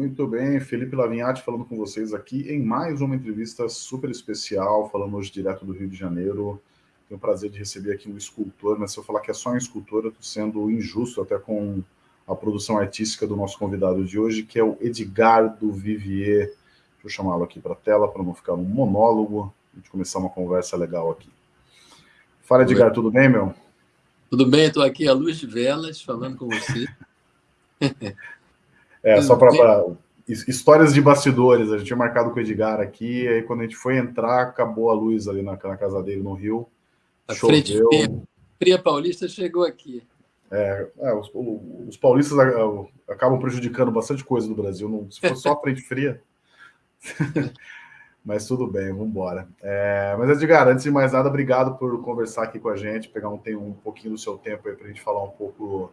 Muito bem, Felipe Lavinhati falando com vocês aqui em mais uma entrevista super especial, falando hoje direto do Rio de Janeiro. Tenho o prazer de receber aqui um escultor, mas se eu falar que é só um escultor, eu estou sendo injusto até com a produção artística do nosso convidado de hoje, que é o Edgardo Vivier. Deixa eu chamá-lo aqui para a tela, para não ficar um monólogo, a gente começar uma conversa legal aqui. Fala, Edgar, tudo bem, meu? Tudo bem, estou aqui à luz de velas, falando com você. É, só para histórias de bastidores, a gente tinha marcado com o Edgar aqui, aí quando a gente foi entrar, acabou a luz ali na, na casa dele no Rio. A choveu. frente fria paulista chegou aqui. É, é os, os, paulistas acabam prejudicando bastante coisa no Brasil, não, se fosse só a frente fria. mas tudo bem, vamos embora. É, mas, Edgar, antes de mais nada, obrigado por conversar aqui com a gente, pegar um, um pouquinho do seu tempo aí para a gente falar um pouco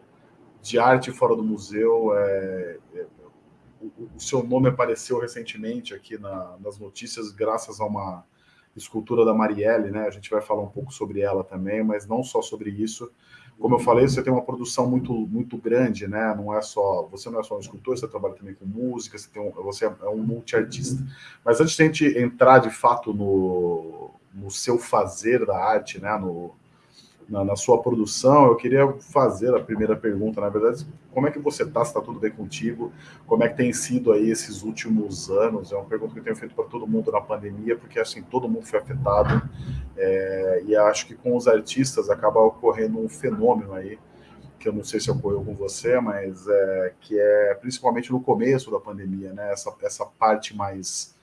de arte fora do museu. É, é, o, o, seu nome apareceu recentemente aqui na, nas notícias, graças a uma escultura da Marielle, né? A gente vai falar um pouco sobre ela também, mas não só sobre isso. Como eu falei, você tem uma produção muito muito grande, né? Não é só você não é só um escultor, você trabalha também com música, você tem um, você é um multiartista. Mas antes de a gente entrar de fato no, no seu fazer da arte, né? No, na, na, sua produção, eu queria fazer a primeira pergunta, na verdade, como é que você está, se está tudo bem contigo, como é que tem sido aí esses últimos anos, é uma pergunta que eu tenho feito para todo mundo na pandemia, porque assim, todo mundo foi afetado, é, e acho que com os artistas acaba ocorrendo um fenômeno aí, que eu não sei se ocorreu com você, mas é, que é principalmente no começo da pandemia, né, essa, essa parte mais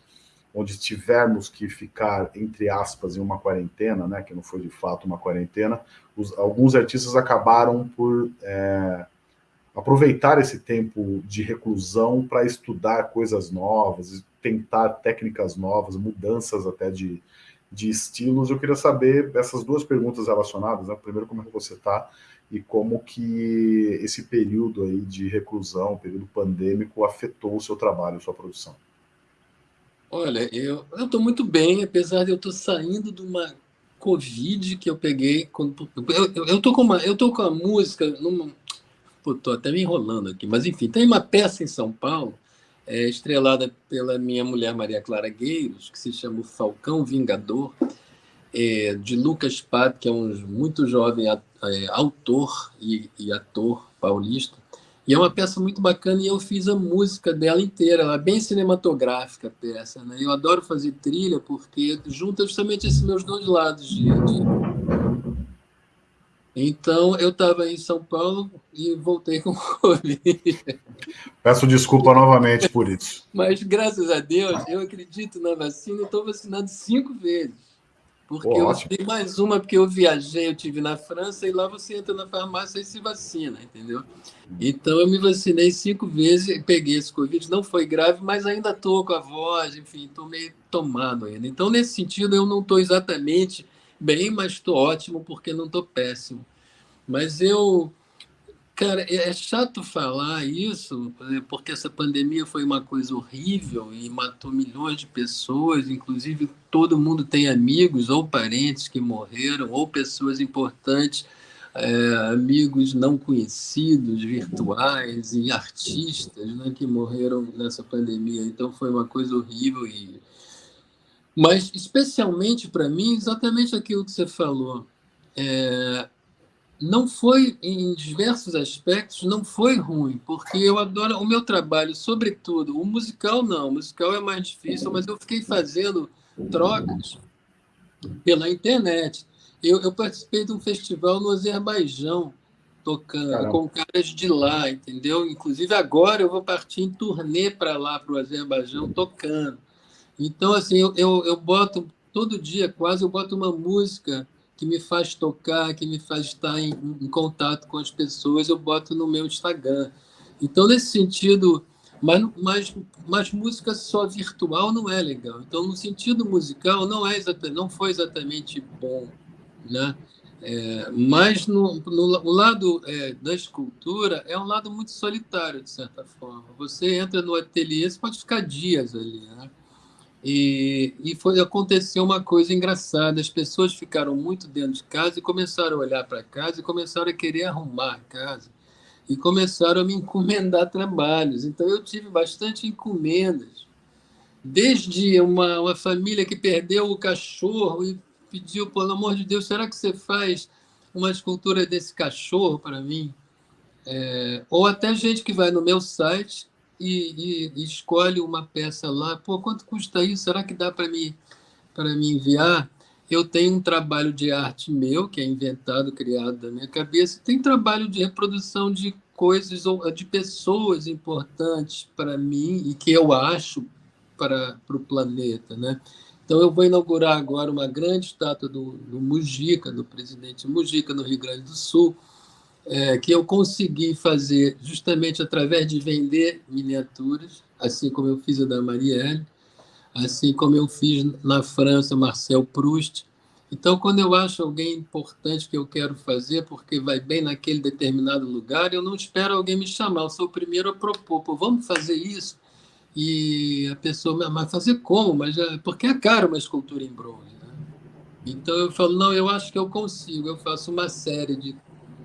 onde tivermos que ficar, entre aspas, em uma quarentena, né, que não foi de fato uma quarentena, os, alguns artistas acabaram por é, aproveitar esse tempo de reclusão para estudar coisas novas, tentar técnicas novas, mudanças até de, de estilos. Eu queria saber essas duas perguntas relacionadas, né? primeiro como é que você está e como que esse período aí de reclusão, período pandêmico, afetou o seu trabalho, sua produção. Olha, eu estou muito bem, apesar de eu estar saindo de uma Covid que eu peguei. Quando, eu, eu, com uma, eu com a música. Tô até me enrolando aqui, mas enfim, tem uma peça em São Paulo, é, estrelada pela minha mulher Maria Clara Gueiros, que se chama Falcão Vingador, é, de Lucas Pato, que é um muito jovem é, autor e, e ator paulista. E é uma peça muito bacana e eu fiz a música dela inteira, ela é bem cinematográfica a peça. Né? Eu adoro fazer trilha porque junta justamente esses meus dois lados de, de... Então, eu estava em São Paulo e voltei com Covid. Peço desculpa novamente por isso. Mas, graças a Deus, eu acredito na vacina e estou vacinado cinco vezes. Porque eu tenho mais uma, porque eu viajei, eu tive na França, e lá você entra na farmácia e se vacina, entendeu? Então eu me vacinei cinco vezes, peguei esse Covid, não foi grave, mas ainda estou com a voz, enfim, estou meio tomado ainda. Então, nesse sentido, eu não estou exatamente bem, mas estou ótimo, porque não estou péssimo. Mas eu Cara, é, é chato falar isso, é, porque essa pandemia foi uma coisa horrível e matou milhões de pessoas, inclusive todo mundo tem amigos ou parentes que morreram, ou pessoas importantes, é, amigos não conhecidos, virtuais e artistas né, que morreram nessa pandemia. Então foi uma coisa horrível. E... Mas, especialmente para mim, exatamente aquilo que você falou. É, não foi, em diversos aspectos, não foi ruim, porque eu adoro o meu trabalho, sobretudo, o musical não, o musical é mais difícil, mas eu fiquei fazendo trocas pela internet. Eu, eu participei de um festival no Azerbaijão, tocando Caramba. com caras de lá, entendeu? Inclusive agora eu vou partir em turnê para lá, para o Azerbaijão, tocando. Então, assim, eu, eu, eu boto, todo dia quase, eu boto uma música que me faz tocar, que me faz estar em, em, contato com as pessoas, eu boto no meu Instagram. Então, nesse sentido, mas, mas, mas música só virtual não é legal. Então, no sentido musical, não, é exatamente, não foi exatamente bom. Né? É, mas no, no, o lado é, da escultura é um lado muito solitário, de certa forma. Você entra no ateliê, você pode ficar dias ali. Né? E, e foi, aconteceu uma coisa engraçada, as pessoas ficaram muito dentro de casa e começaram a olhar para casa e começaram a querer arrumar a casa. e começaram a me encomendar trabalhos. Então, eu tive bastante encomendas. Desde uma, uma família que perdeu o cachorro e pediu, pelo amor de Deus, será que você faz uma escultura desse cachorro para mim? É, ou até gente que vai no meu site e, e, escolhe uma peça lá. Pô, quanto custa isso? Será que dá para me, me enviar? Eu tenho um trabalho de arte meu, que é inventado, criado da minha cabeça. Tem trabalho de reprodução de coisas de pessoas importantes para mim e que eu acho para o planeta, né? Então, eu vou inaugurar agora uma grande estátua do, do Mujica, do presidente Mujica, no Rio Grande do Sul, é, que eu consegui fazer justamente através de vender miniaturas, assim como eu fiz a da Marielle, assim como eu fiz na França Marcel Proust. Então, quando eu acho alguém importante que eu quero fazer, porque vai bem naquele determinado lugar, eu não espero alguém me chamar, eu sou o primeiro a propor, Pô, vamos fazer isso? E a pessoa, mas fazer como? Mas já, porque é caro uma escultura em bronze. Né? Então eu falo, não, eu acho que eu consigo. Eu faço uma série de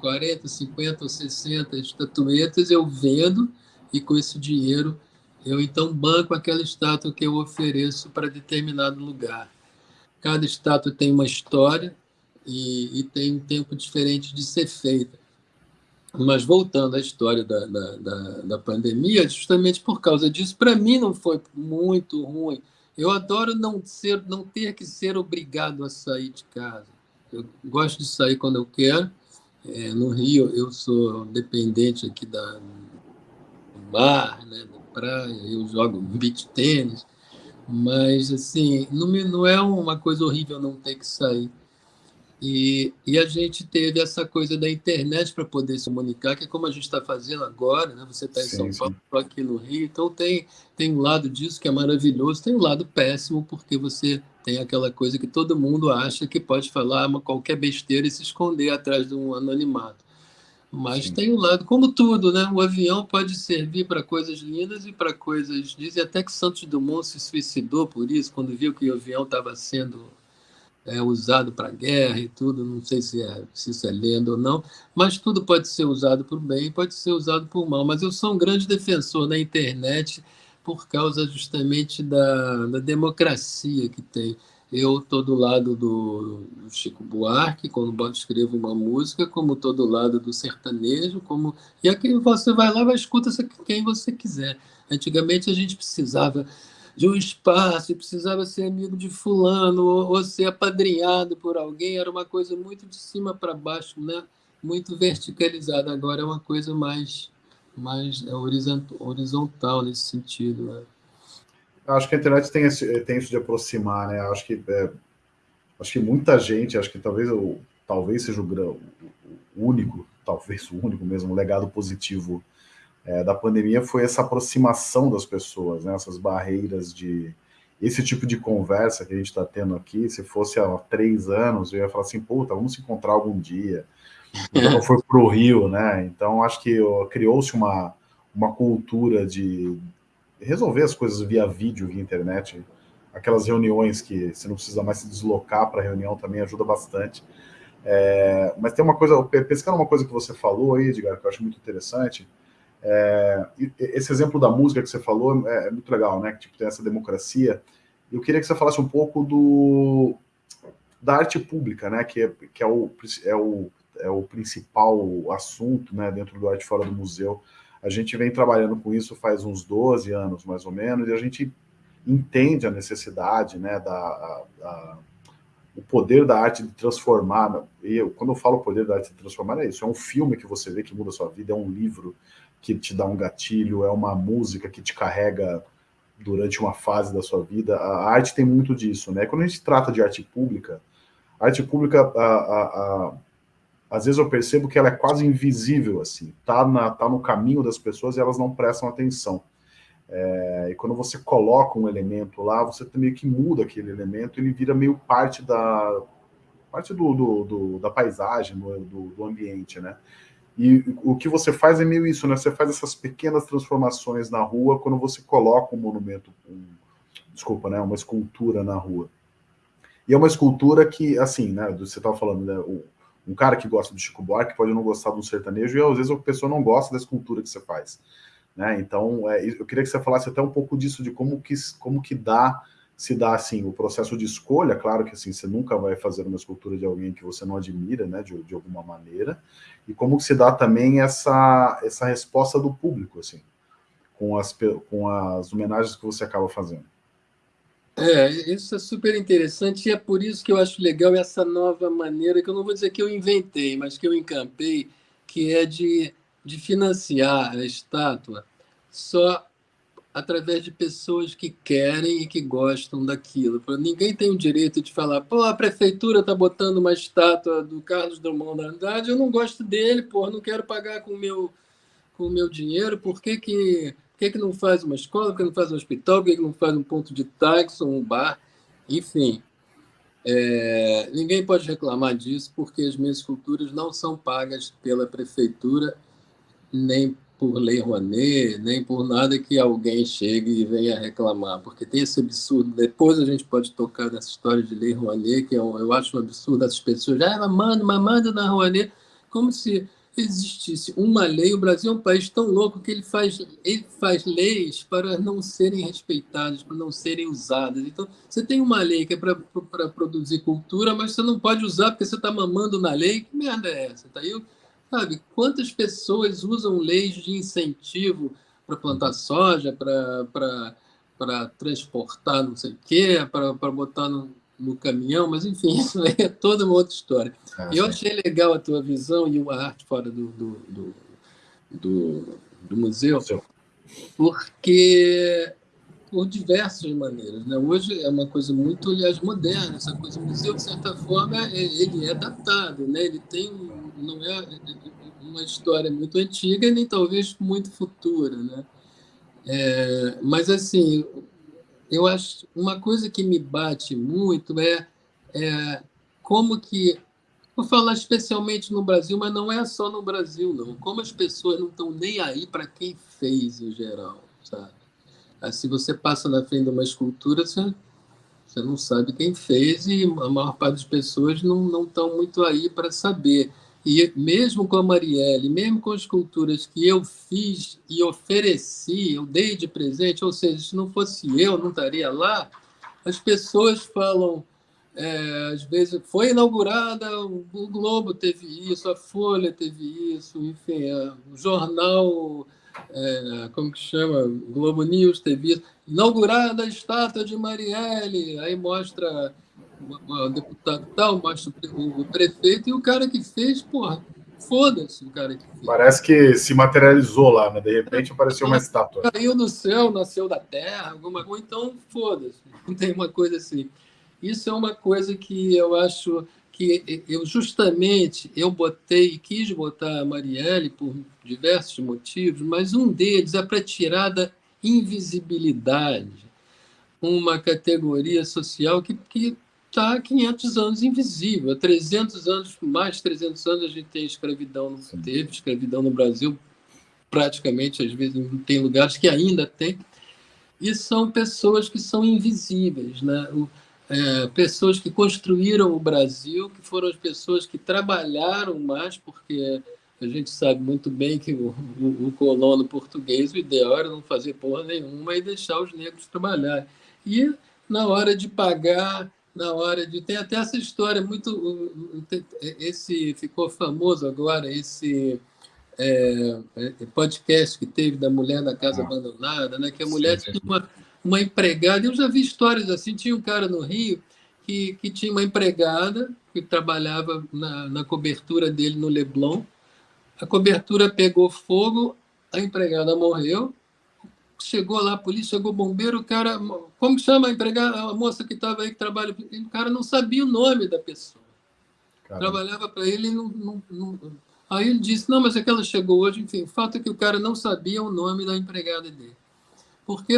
40, 50 ou 60 estatuetas, eu vendo e com esse dinheiro eu então banco aquela estátua que eu ofereço para determinado lugar. Cada estátua tem uma história e, e, tem um tempo diferente de ser feita. Mas voltando à história da, da, da, da pandemia, justamente por causa disso, para mim não foi muito ruim. Eu adoro não, ser, não ter que ser obrigado a sair de casa. Eu gosto de sair quando eu quero. É, no Rio, eu sou dependente aqui da, do mar, né, praia, eu jogo beach tênis, mas assim, não, não é uma coisa horrível não ter que sair. E, e a gente teve essa coisa da internet para poder se comunicar, que é como a gente está fazendo agora, né? Você está em sim, São Paulo, sim. aqui no Rio, então tem, tem um lado disso que é maravilhoso, tem um lado péssimo, porque você tem aquela coisa que todo mundo acha que pode falar uma, qualquer besteira e se esconder atrás de um anonimato. Mas Sim. tem um lado, como tudo, né? O avião pode servir para coisas lindas e para coisas. Dizem até que Santos Dumont se suicidou por isso, quando viu que o avião estava sendo é, usado para guerra e tudo. Não sei se, é, se isso é lenda ou não, mas tudo pode ser usado por bem pode ser usado por mal. Mas eu sou um grande defensor da internet por causa justamente da, da democracia que tem. Eu estou do lado do, do, Chico Buarque, quando escrevo uma música, como estou do lado do sertanejo, como e aqui você vai lá e escuta quem você quiser. Antigamente a gente precisava de um espaço, precisava ser amigo de fulano, ou, ou ser apadrinhado por alguém, era uma coisa muito de cima para baixo, né? muito verticalizada. Agora é uma coisa mais, mais é horizontal nesse sentido. Né? acho que a internet tem, esse, tem isso de aproximar, né? Acho que, é, acho que muita gente, acho que talvez, eu, talvez seja o, o único, talvez o único mesmo legado positivo é, da pandemia foi essa aproximação das pessoas, né? Essas barreiras de esse tipo de conversa que a gente está tendo aqui. Se fosse há três anos, eu ia falar assim, puta, vamos se encontrar algum dia. Então, foi para o Rio, né? Então acho que criou-se uma uma cultura de resolver as coisas via vídeo, via internet, aquelas reuniões que você não precisa mais se deslocar para a reunião também ajuda bastante. É, mas tem uma coisa, pescando uma coisa que você falou aí, Edgar, que eu acho muito interessante, é, esse exemplo da música que você falou é, é, muito legal, né? Que tipo, tem essa democracia. Eu queria que você falasse um pouco do, da arte pública, né? Que, é, que é, o, é, o, é o principal assunto né, dentro do Arte Fora do Museu. A gente vem trabalhando com isso faz uns 12 anos, mais ou menos, e a gente entende a necessidade, né, da, o poder da arte de transformar. E eu, quando eu falo poder da arte de transformar, é isso: é um filme que você vê que muda a sua vida, é um livro que te dá um gatilho, é uma música que te carrega durante uma fase da sua vida. A arte tem muito disso, né? Quando a gente trata de arte pública, a arte pública, a, a, a às vezes eu percebo que ela é quase invisível, assim, tá, na, tá no caminho das pessoas e elas não prestam atenção. É, e quando você coloca um elemento lá, você meio que muda aquele elemento, ele vira meio parte da parte do, do, do da paisagem, do, do, ambiente, né? E o que você faz é meio isso, né? Você faz essas pequenas transformações na rua quando você coloca um monumento, um, desculpa, né? Uma escultura na rua. E é uma escultura que, assim, né? Você estava falando, né? O, Um cara que gosta do Chico Buarque pode não gostar do sertanejo e às vezes a pessoa não gosta da escultura que você faz. Né? Então, é, eu queria que você falasse até um pouco disso, de como que, como que dá, se dá assim, o processo de escolha, claro que assim, você nunca vai fazer uma escultura de alguém que você não admira, né, de, de alguma maneira, e como se dá também essa, essa resposta do público, assim, com as, com as homenagens que você acaba fazendo. É, isso é super interessante e é por isso que eu acho legal essa nova maneira, que eu não vou dizer que eu inventei, mas que eu encampei, que é de, de financiar a estátua só através de pessoas que querem e que gostam daquilo. Ninguém tem o direito de falar, pô, a prefeitura está botando uma estátua do Carlos Drummond da Andrade, eu não gosto dele, pô, não quero pagar com o meu, com o meu dinheiro, por que que que, é que não faz uma escola? Por que não faz um hospital? Por que, que não faz um ponto de táxi, um bar? Enfim, é, ninguém pode reclamar disso, porque as minhas esculturas não são pagas pela prefeitura, nem por Lei Rouanet, nem por nada que alguém chegue e venha reclamar, porque tem esse absurdo. Depois a gente pode tocar nessa história de Lei Rouanet, que eu, eu acho um absurdo essas pessoas, ah, mas manda, mas manda na Rouanet, como se existisse uma lei, o Brasil é um país tão louco que ele faz, ele faz leis para não serem respeitadas, para não serem usadas. Então, você tem uma lei que é para produzir cultura, mas você não pode usar porque você está mamando na lei. Que merda é essa? Tá aí, sabe? Quantas pessoas usam leis de incentivo para plantar soja, para transportar não sei o quê, para botar no, no caminhão, mas enfim, isso aí é toda uma outra história. Ah, eu achei legal a tua visão e a arte fora do, do, do, do, do museu, porque por diversas maneiras. Né? Hoje é uma coisa muito, aliás, moderna, essa coisa. O museu, de certa forma, é, ele é datado, né? ele tem, não é uma história muito antiga, nem talvez muito futura. Né? É, mas, assim, eu acho uma coisa que me bate muito é, é como que vou falar especialmente no Brasil, mas não é só no Brasil não. Como as pessoas não estão nem aí para quem fez em geral, sabe? Se você passa na frente de uma escultura, você, você não sabe quem fez e a maior parte das pessoas não estão muito aí para saber. E mesmo com a Marielle, mesmo com as esculturas que eu fiz e ofereci, eu dei de presente, ou seja, se não fosse eu, não estaria lá, as pessoas falam, é, às vezes, foi inaugurada, o Globo teve isso, a Folha teve isso, enfim, é, o jornal, é, como que chama, Globo News teve isso, inaugurada a estátua de Marielle, aí mostra o deputado tal, mostra o prefeito e o cara que fez, porra, foda-se o cara que fez. Parece que se materializou lá, né? De repente apareceu uma estátua. Caiu do céu, nasceu da terra, alguma coisa, então foda-se. Não tem uma coisa assim. Isso é uma coisa que eu acho que eu justamente eu botei, quis botar a Marielle por diversos motivos, mas um deles é para tirar da invisibilidade uma categoria social que, que está há 500 anos invisível. Há 300 anos, mais de 300 anos, a gente tem escravidão. Não teve escravidão no Brasil, praticamente, às vezes, tem lugares que ainda tem. E são pessoas que são invisíveis, né? O, é, pessoas que construíram o Brasil, que foram as pessoas que trabalharam mais, porque a gente sabe muito bem que o, o, o colono português, o ideal era não fazer porra nenhuma e deixar os negros trabalhar. E na hora de pagar na hora de tem até essa história muito esse ficou famoso agora esse é, é, podcast que teve da mulher na casa ah. abandonada né que a mulher sim, tinha uma, uma empregada. Eu já vi histórias assim tinha um cara no Rio que, que tinha uma empregada que trabalhava na, na cobertura dele no Leblon. A cobertura pegou fogo a empregada morreu chegou lá a polícia, chegou o bombeiro, o cara, como chama a empregada, a moça que estava aí que trabalha, o cara não sabia o nome da pessoa. Caramba. Trabalhava para ele e não, não, não, Aí ele disse, não, mas é que ela chegou hoje, enfim, o fato é que o cara não sabia o nome da empregada dele. Porque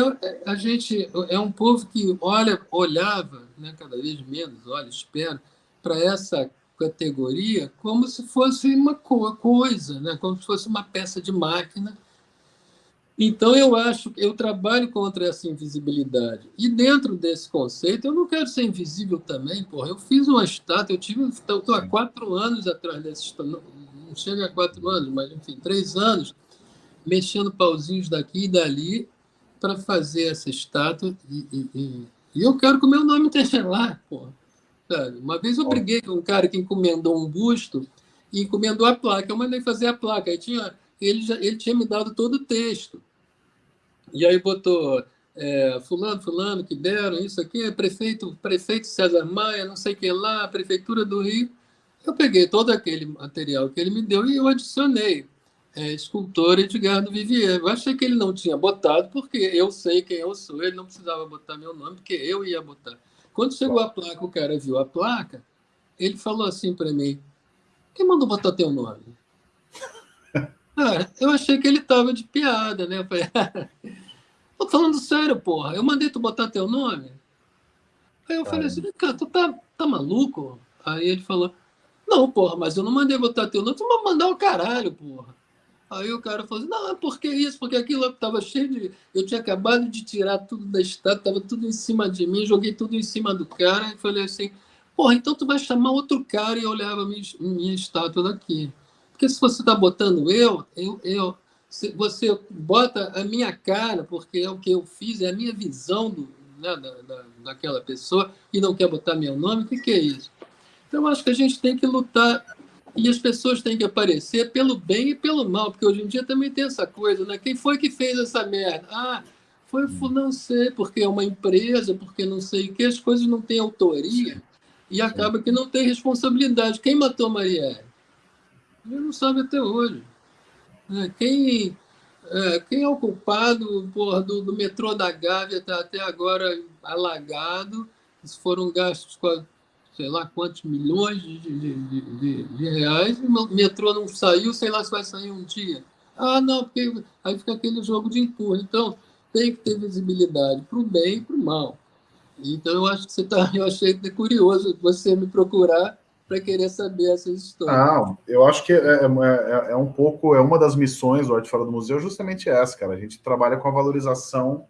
a gente é um povo que olha, olhava, né, cada vez menos, olha, espera, para essa categoria como se fosse uma coisa, né, como se fosse uma peça de máquina Então, eu acho, eu trabalho contra essa invisibilidade. E dentro desse conceito, eu não quero ser invisível também, porra. Eu fiz uma estátua, eu tive, estou há quatro anos atrás dessa estátua, não chega a quatro anos, mas enfim, três anos, mexendo pauzinhos daqui e dali para fazer essa estátua. E, e, e, e, eu quero que o meu nome esteja lá, porra. Sabe? Uma vez eu briguei com um cara que encomendou um busto e encomendou a placa. Eu mandei fazer a placa. Aí tinha ele, já, ele tinha me dado todo o texto. E aí botou é, fulano, fulano, que deram isso aqui, prefeito, prefeito César Maia, não sei o que lá, prefeitura do Rio. Eu peguei todo aquele material que ele me deu e eu adicionei é, escultor Edgar do Vivier. Eu achei que ele não tinha botado, porque eu sei quem eu sou, ele não precisava botar meu nome, porque eu ia botar. Quando chegou a placa, o cara viu a placa, ele falou assim para mim, quem mandou botar teu nome? Ah, eu achei que ele tava de piada, né? Eu falei, tô falando sério, porra. Eu mandei tu botar teu nome. Aí eu falei assim, cara, tu tá, tá maluco? Aí ele falou, não, porra, mas eu não mandei botar teu nome, tu vai mandar o caralho, porra. Aí o cara falou assim, não, é porque isso, porque aquilo tava cheio de. Eu tinha acabado de tirar tudo da estátua, tava tudo em cima de mim, joguei tudo em cima do cara e falei assim, porra, então tu vai chamar outro cara e olhava minha, minha estátua daqui. Porque se você está botando eu, eu, eu, você bota a minha cara, porque é o que eu fiz, é a minha visão do, né, da, da, daquela pessoa, e não quer botar meu nome, o que, que é isso? Então, acho que a gente tem que lutar e as pessoas têm que aparecer pelo bem e pelo mal, porque hoje em dia também tem essa coisa, né? Quem foi que fez essa merda? Ah, foi não sei, porque é uma empresa, porque não sei o que, as coisas não têm autoria e acaba que não tem responsabilidade. Quem matou Marielle? Ele não sabe até hoje. É, quem, é, quem é o culpado porra, do, do metrô da Gávea está até agora alagado? Foram gastos sei lá quantos milhões de, de, de, de, reais o metrô não saiu, sei lá se vai sair um dia. Ah, não, porque aí fica aquele jogo de empurra. Então, tem que ter visibilidade para o bem e para o mal. Então, eu acho que você tá, eu achei curioso você me procurar para querer saber essas histórias. Não, eu acho que é, é, é, é, um pouco, é uma das missões do Arte Fora do Museu, justamente essa, cara. A gente trabalha com a valorização.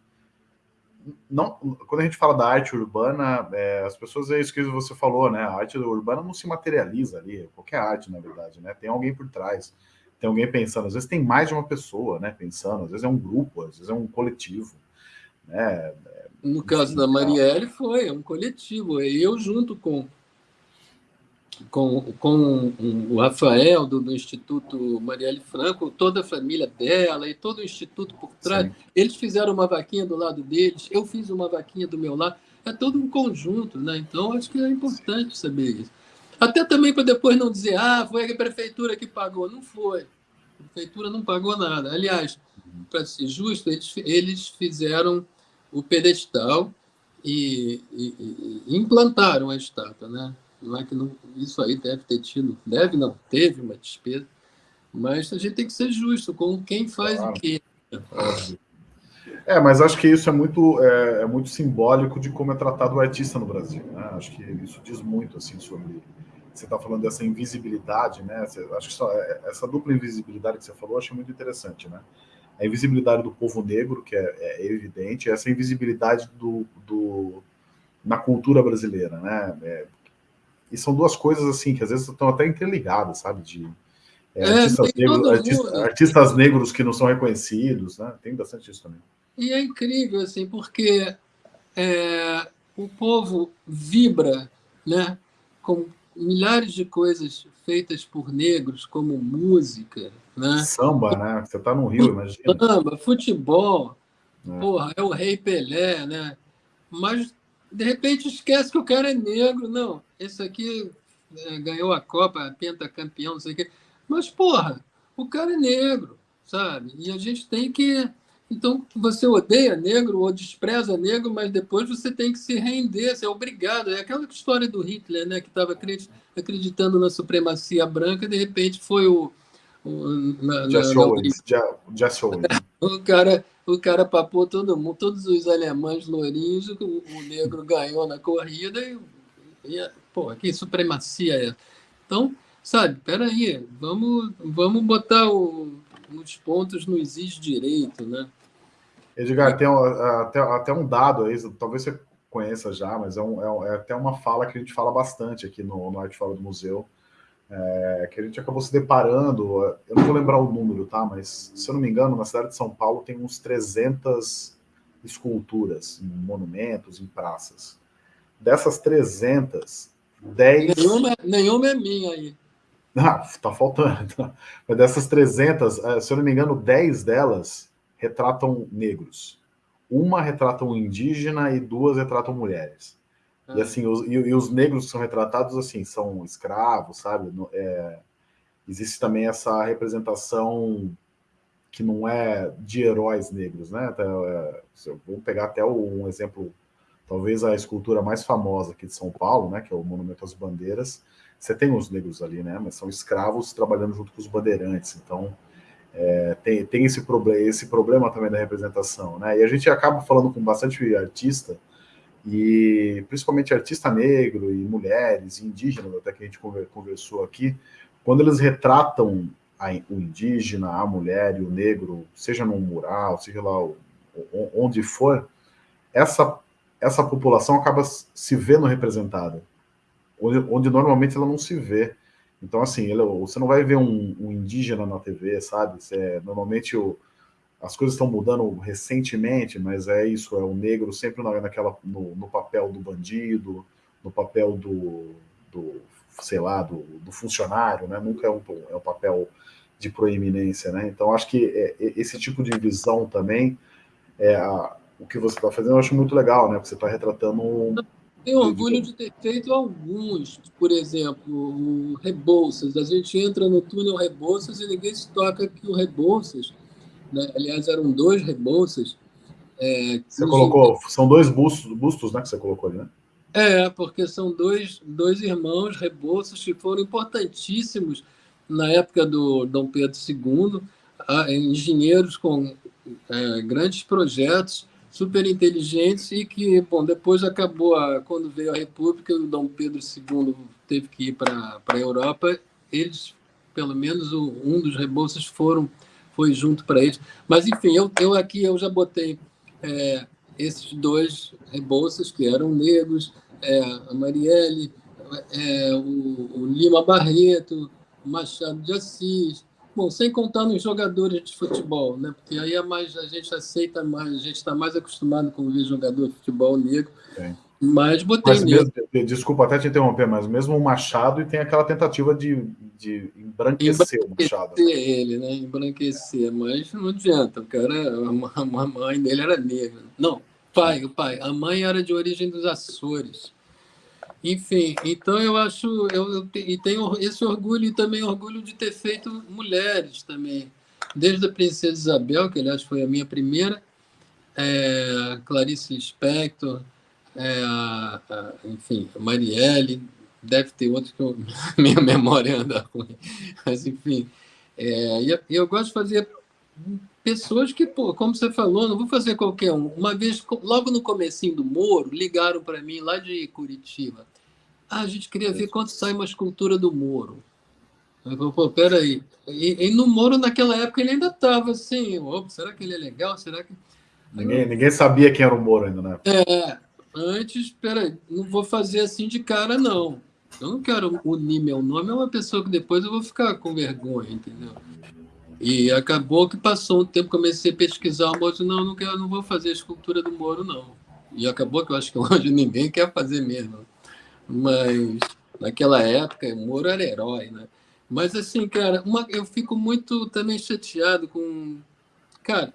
Não, quando a gente fala da arte urbana, é, as pessoas é isso que você falou, né? A arte urbana não se materializa ali, qualquer arte, na verdade, né? Tem alguém por trás, tem alguém pensando. Às vezes tem mais de uma pessoa, né? Pensando, às vezes é um grupo, às vezes é um coletivo, né? No caso da Marielle, foi é um coletivo. Eu junto com com, com o Rafael, do, do, Instituto Marielle Franco, toda a família dela e todo o Instituto por trás. Sim. Eles fizeram uma vaquinha do lado deles, eu fiz uma vaquinha do meu lado. É todo um conjunto, né? Então, acho que é importante saber isso. Até também para depois não dizer, ah, foi a prefeitura que pagou. Não foi. A prefeitura não pagou nada. Aliás, para ser justo, eles, eles fizeram o pedestal e, e, e implantaram a estátua, né? Não é que não, isso aí deve ter tido, deve não, teve uma despesa, mas a gente tem que ser justo com quem faz claro. o quê. É, mas acho que isso é muito, é, é, muito simbólico de como é tratado o artista no Brasil. Né? Acho que isso diz muito assim sobre. Você está falando dessa invisibilidade, né? Você, acho que só, é, essa dupla invisibilidade que você falou, acho muito interessante, né? A invisibilidade do povo negro, que é, é evidente, essa invisibilidade do, do, na cultura brasileira, né? É, e são duas coisas assim que às vezes estão até interligadas, sabe? De é, é, artistas, negros, artista, artistas, negros que não são reconhecidos, né? Tem bastante isso também. E é incrível, assim, porque é, o povo vibra, né? Com milhares de coisas feitas por negros, como música, né? Samba, né? Você está no Rio, imagina. Samba, futebol, é. porra, é o Rei Pelé, né? Mas de repente esquece que o cara é negro. Não, esse aqui é, ganhou a Copa, pentacampeão, não sei o quê. Mas, porra, o cara é negro, sabe? E a gente tem que. Então, você odeia negro ou despreza negro, mas depois você tem que se render, você é obrigado. É aquela história do Hitler, né, que estava acreditando na supremacia branca, de repente foi o. o na, na, Owens. Jesse Owens. o cara o cara papou todo mundo, todos os alemães lourinhos, o, o negro ganhou na corrida e, e pô, que supremacia é? Então, sabe, peraí, vamos, vamos botar o, nos pontos não existe direito, né? Edgar, tem até, até um dado aí, talvez você conheça já, mas é, um, é, é, até uma fala que a gente fala bastante aqui no, no Arte Fala do Museu, é, que a gente acabou se deparando, eu não vou lembrar o número, tá? Mas, se eu não me engano, na cidade de São Paulo tem uns 300 esculturas em monumentos, em praças. Dessas 300, 10... Nenhuma, nenhuma é minha aí. Ah, tá faltando. Mas dessas 300, é, se eu não me engano, 10 delas retratam negros. Uma retrata um indígena e duas retratam mulheres. Ah. E assim, os, e, e, os negros que são retratados assim são escravos, sabe? É, existe também essa representação que não é de heróis negros, né? Então, é, vou pegar até um exemplo, talvez a escultura mais famosa aqui de São Paulo, né? Que é o Monumento às Bandeiras. Você tem os negros ali, né? Mas são escravos trabalhando junto com os bandeirantes. Então é, tem, tem esse, problema, esse problema também da representação, né? E a gente acaba falando com bastante artista, e principalmente artista negro e mulheres, indígenas, até que a gente conversou aqui, quando eles retratam a, o indígena, a mulher e o negro, seja num mural, seja lá onde for, essa, essa população acaba se vendo representada, onde, onde normalmente ela não se vê. Então, assim, ele, você não vai ver um, um indígena na TV, sabe? Você, normalmente o, as coisas estão mudando recentemente, mas é isso, é o negro sempre naquela, no, no papel do bandido, no papel do, do sei lá, do, do, funcionário, né? Nunca é um, é um papel de proeminência, né? Então, acho que é, esse tipo de visão também, é a, o que você está fazendo, eu acho muito legal, né? Porque você está retratando um, tenho orgulho de ter feito alguns, por exemplo, o Rebouças. A gente entra no túnel Rebouças e ninguém se toca que o Rebouças, né? aliás, eram dois Rebouças. É, você colocou, são dois bustos, bustos né, que você colocou ali, né? É, porque são dois, dois irmãos Rebouças que foram importantíssimos na época do Dom Pedro II, engenheiros com é, grandes projetos super inteligentes e que, bom, depois acabou, a, quando veio a República, o Dom Pedro II teve que ir para a Europa, eles, pelo menos o, um dos rebolsas foram, foi junto para eles. Mas, enfim, eu, eu aqui eu já botei é, esses dois rebolsas que eram negros, é, a Marielle, é, o, o Lima Barreto, Machado de Assis, Bom, sem contar nos jogadores de futebol, né? Porque aí é mais, a gente aceita mais, a gente está mais acostumado com ver jogador de futebol negro. Sim. Mas botei mas mesmo, Desculpa até te interromper, mas mesmo o Machado e tem aquela tentativa de, de embranquecer, embranquecer o Machado. ele, né? Embranquecer, mas não adianta. O cara, a mãe dele era negra. Não, pai, o pai. A mãe era de origem dos Açores. Enfim, então eu acho, eu, e tenho esse orgulho e também orgulho de ter feito mulheres também, desde a Princesa Isabel, que aliás foi a minha primeira, é, Clarice Lispector, é, enfim, Marielle, deve ter outros que eu, minha memória anda ruim, mas enfim, é, e eu gosto de fazer pessoas que, pô, como você falou, não vou fazer qualquer um. Uma vez, logo no comecinho do Moro, ligaram para mim lá de Curitiba. Ah, a gente queria ver quanto sai uma escultura do Moro. Eu falei, pô, peraí. E, e no Moro, naquela época, ele ainda estava assim, será que ele é legal? Será que... Ninguém, ninguém sabia quem era o Moro ainda, né? É, antes, peraí, não vou fazer assim de cara, não. Eu não quero unir meu nome a uma pessoa que depois eu vou ficar com vergonha, entendeu? E acabou que passou um tempo, comecei a pesquisar o Moro, não, não, quero, não vou fazer a escultura do Moro, não. E acabou que eu acho que hoje ninguém quer fazer mesmo. Mas naquela época, Moro era herói, né? Mas assim, cara, uma, eu fico muito também chateado com. Cara,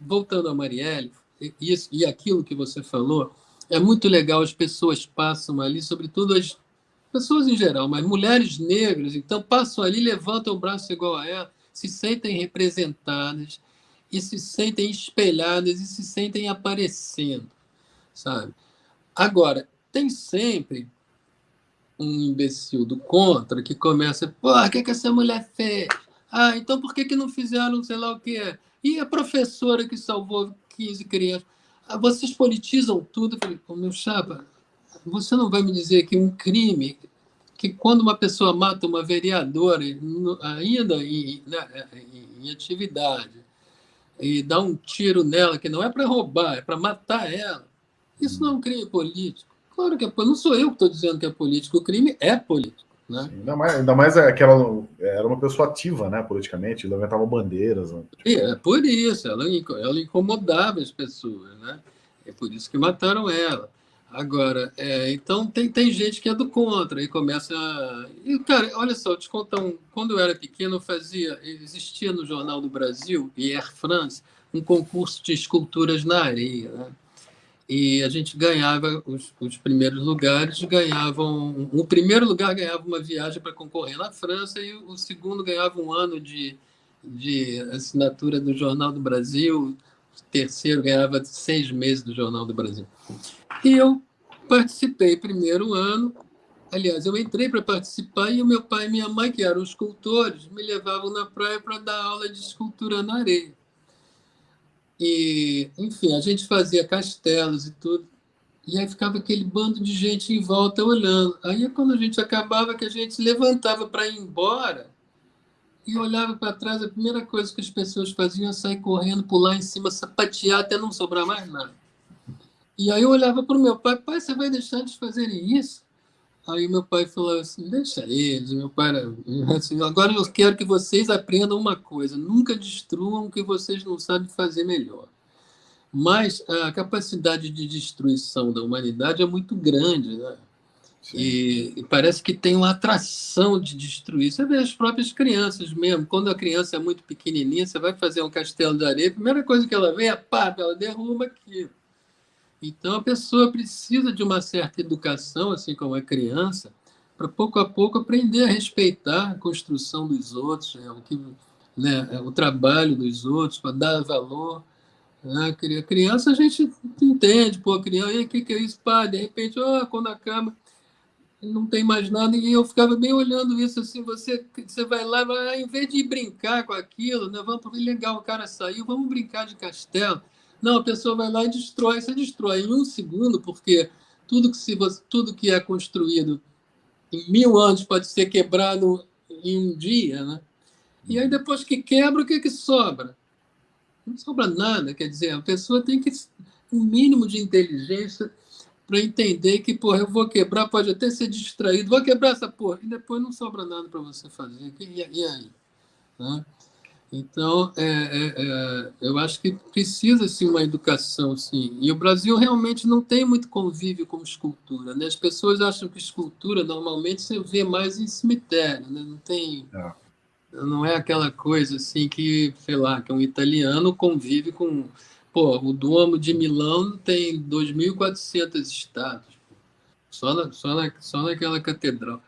voltando a Marielle, isso, e aquilo que você falou, é muito legal, as pessoas passam ali, sobretudo as pessoas em geral, mas mulheres negras, então passam ali, levantam o braço igual a ela, se sentem representadas, e se sentem espelhadas, e se sentem aparecendo, sabe? Agora, tem sempre um imbecil do contra que começa, pô, o que, que essa mulher fez? Ah, então por que, que não fizeram sei lá o quê? E a professora que salvou 15 crianças? Ah, vocês politizam tudo. Eu falei, pô, meu chapa, você não vai me dizer que um crime que quando uma pessoa mata uma vereadora, ainda em, né, em atividade, e dá um tiro nela, que não é para roubar, é para matar ela, isso não é um crime político. Claro que é, não sou eu que estou dizendo que é político, o crime é político. Né? Sim, ainda, mais, ainda mais aquela era uma pessoa ativa, né, politicamente, levantava bandeiras. Né? É por isso, ela, ela incomodava as pessoas, né? É por isso que mataram ela. Agora, é, então tem, tem gente que é do contra e começa. E, cara, olha só, te contar um. Quando eu era pequeno, eu fazia. Existia no Jornal do Brasil e Air France um concurso de esculturas na areia. Né? E a gente ganhava os, os primeiros lugares, ganhavam. O primeiro lugar ganhava uma viagem para concorrer na França e o segundo ganhava um ano de, de assinatura do Jornal do Brasil, o terceiro ganhava seis meses do Jornal do Brasil. E eu participei primeiro ano. Aliás, eu entrei para participar e o meu pai e minha mãe, que eram escultores, me levavam na praia para dar aula de escultura na areia. E, enfim, a gente fazia castelos e tudo. E aí ficava aquele bando de gente em volta olhando. Aí, quando a gente acabava, que a gente levantava para ir embora e olhava para trás, a primeira coisa que as pessoas faziam era sair correndo, pular em cima, sapatear até não sobrar mais nada. E aí eu olhava para o meu pai, pai, você vai deixar de fazerem isso? Aí meu pai falou assim, deixa eles. Meu pai era assim, agora eu quero que vocês aprendam uma coisa, nunca destruam o que vocês não sabem fazer melhor. Mas a capacidade de destruição da humanidade é muito grande, né? E, e, parece que tem uma atração de destruir. Você vê as próprias crianças mesmo. Quando a criança é muito pequenininha, você vai fazer um castelo de areia, a primeira coisa que ela vê é pá, ela derruba aquilo. Então, a pessoa precisa de uma certa educação, assim como a criança, para pouco a pouco aprender a respeitar a construção dos outros, né? o, que, né? o trabalho dos outros, para dar valor. Né? A criança a gente entende, pô, criança, o que, que é isso? Pá, de repente, oh, quando acaba, não tem mais nada, e eu ficava bem olhando isso assim, você, você vai lá, em vez de brincar com aquilo, né, vamos, legal, o cara saiu, vamos brincar de castelo. Não, a pessoa vai lá e destrói. Você destrói em um segundo, porque tudo que, se tudo que é construído em mil anos pode ser quebrado em um dia, né? E aí, depois que quebra, o que, que sobra? Não sobra nada. Quer dizer, a pessoa tem que um mínimo de inteligência para entender que, porra, eu vou quebrar, pode até ser distraído, vou quebrar essa porra, e depois não sobra nada para você fazer. E aí? Né? Então, é, é, é, eu acho que precisa sim uma educação, sim. E o Brasil realmente não tem muito convívio com escultura. Né? As pessoas acham que escultura normalmente você vê mais em cemitério, né? não tem, é. não é aquela coisa assim que, sei lá, que um italiano convive com, pô, o Duomo de Milão tem 2.400 estátuas, só na, só na, só naquela catedral.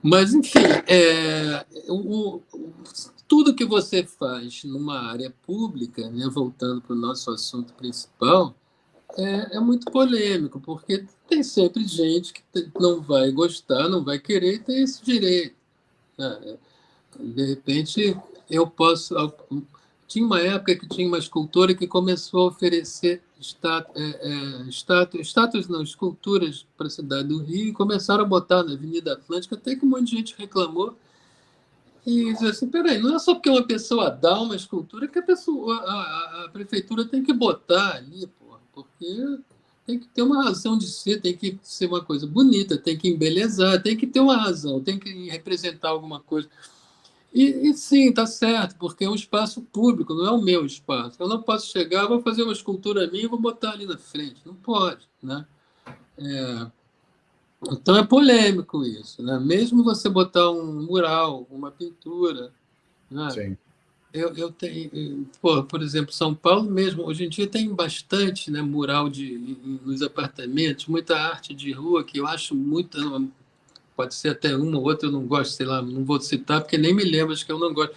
Mas, enfim, é, o, o tudo que você faz numa área pública, né, voltando para o nosso assunto principal, é, é, muito polêmico, porque tem sempre gente que não vai gostar, não vai querer tem esse direito. Né? De repente, eu posso. Tinha uma época que tinha uma escultora que começou a oferecer estátuas, é, é, estátuas, não, esculturas para a cidade do Rio e começaram a botar na Avenida Atlântica, até que um monte de gente reclamou e diz assim, peraí, não é só porque uma pessoa dá uma escultura que a, pessoa, a, a prefeitura tem que botar ali, porra, porque tem que ter uma razão de ser, tem que ser uma coisa bonita, tem que embelezar, tem que ter uma razão, tem que representar alguma coisa. E, e sim, está certo, porque é um espaço público, não é o meu espaço. Eu não posso chegar, vou fazer uma escultura minha e vou botar ali na frente. Não pode, né? É, então é polêmico isso, né? Mesmo você botar um mural, uma pintura, né? Sim. Eu, eu tenho, por, por exemplo, São Paulo mesmo, hoje em dia tem bastante né, mural de, nos apartamentos, muita arte de rua que eu acho muito, pode ser até uma ou outra, eu não gosto, sei lá, não vou citar porque nem me lembro, acho que eu não gosto.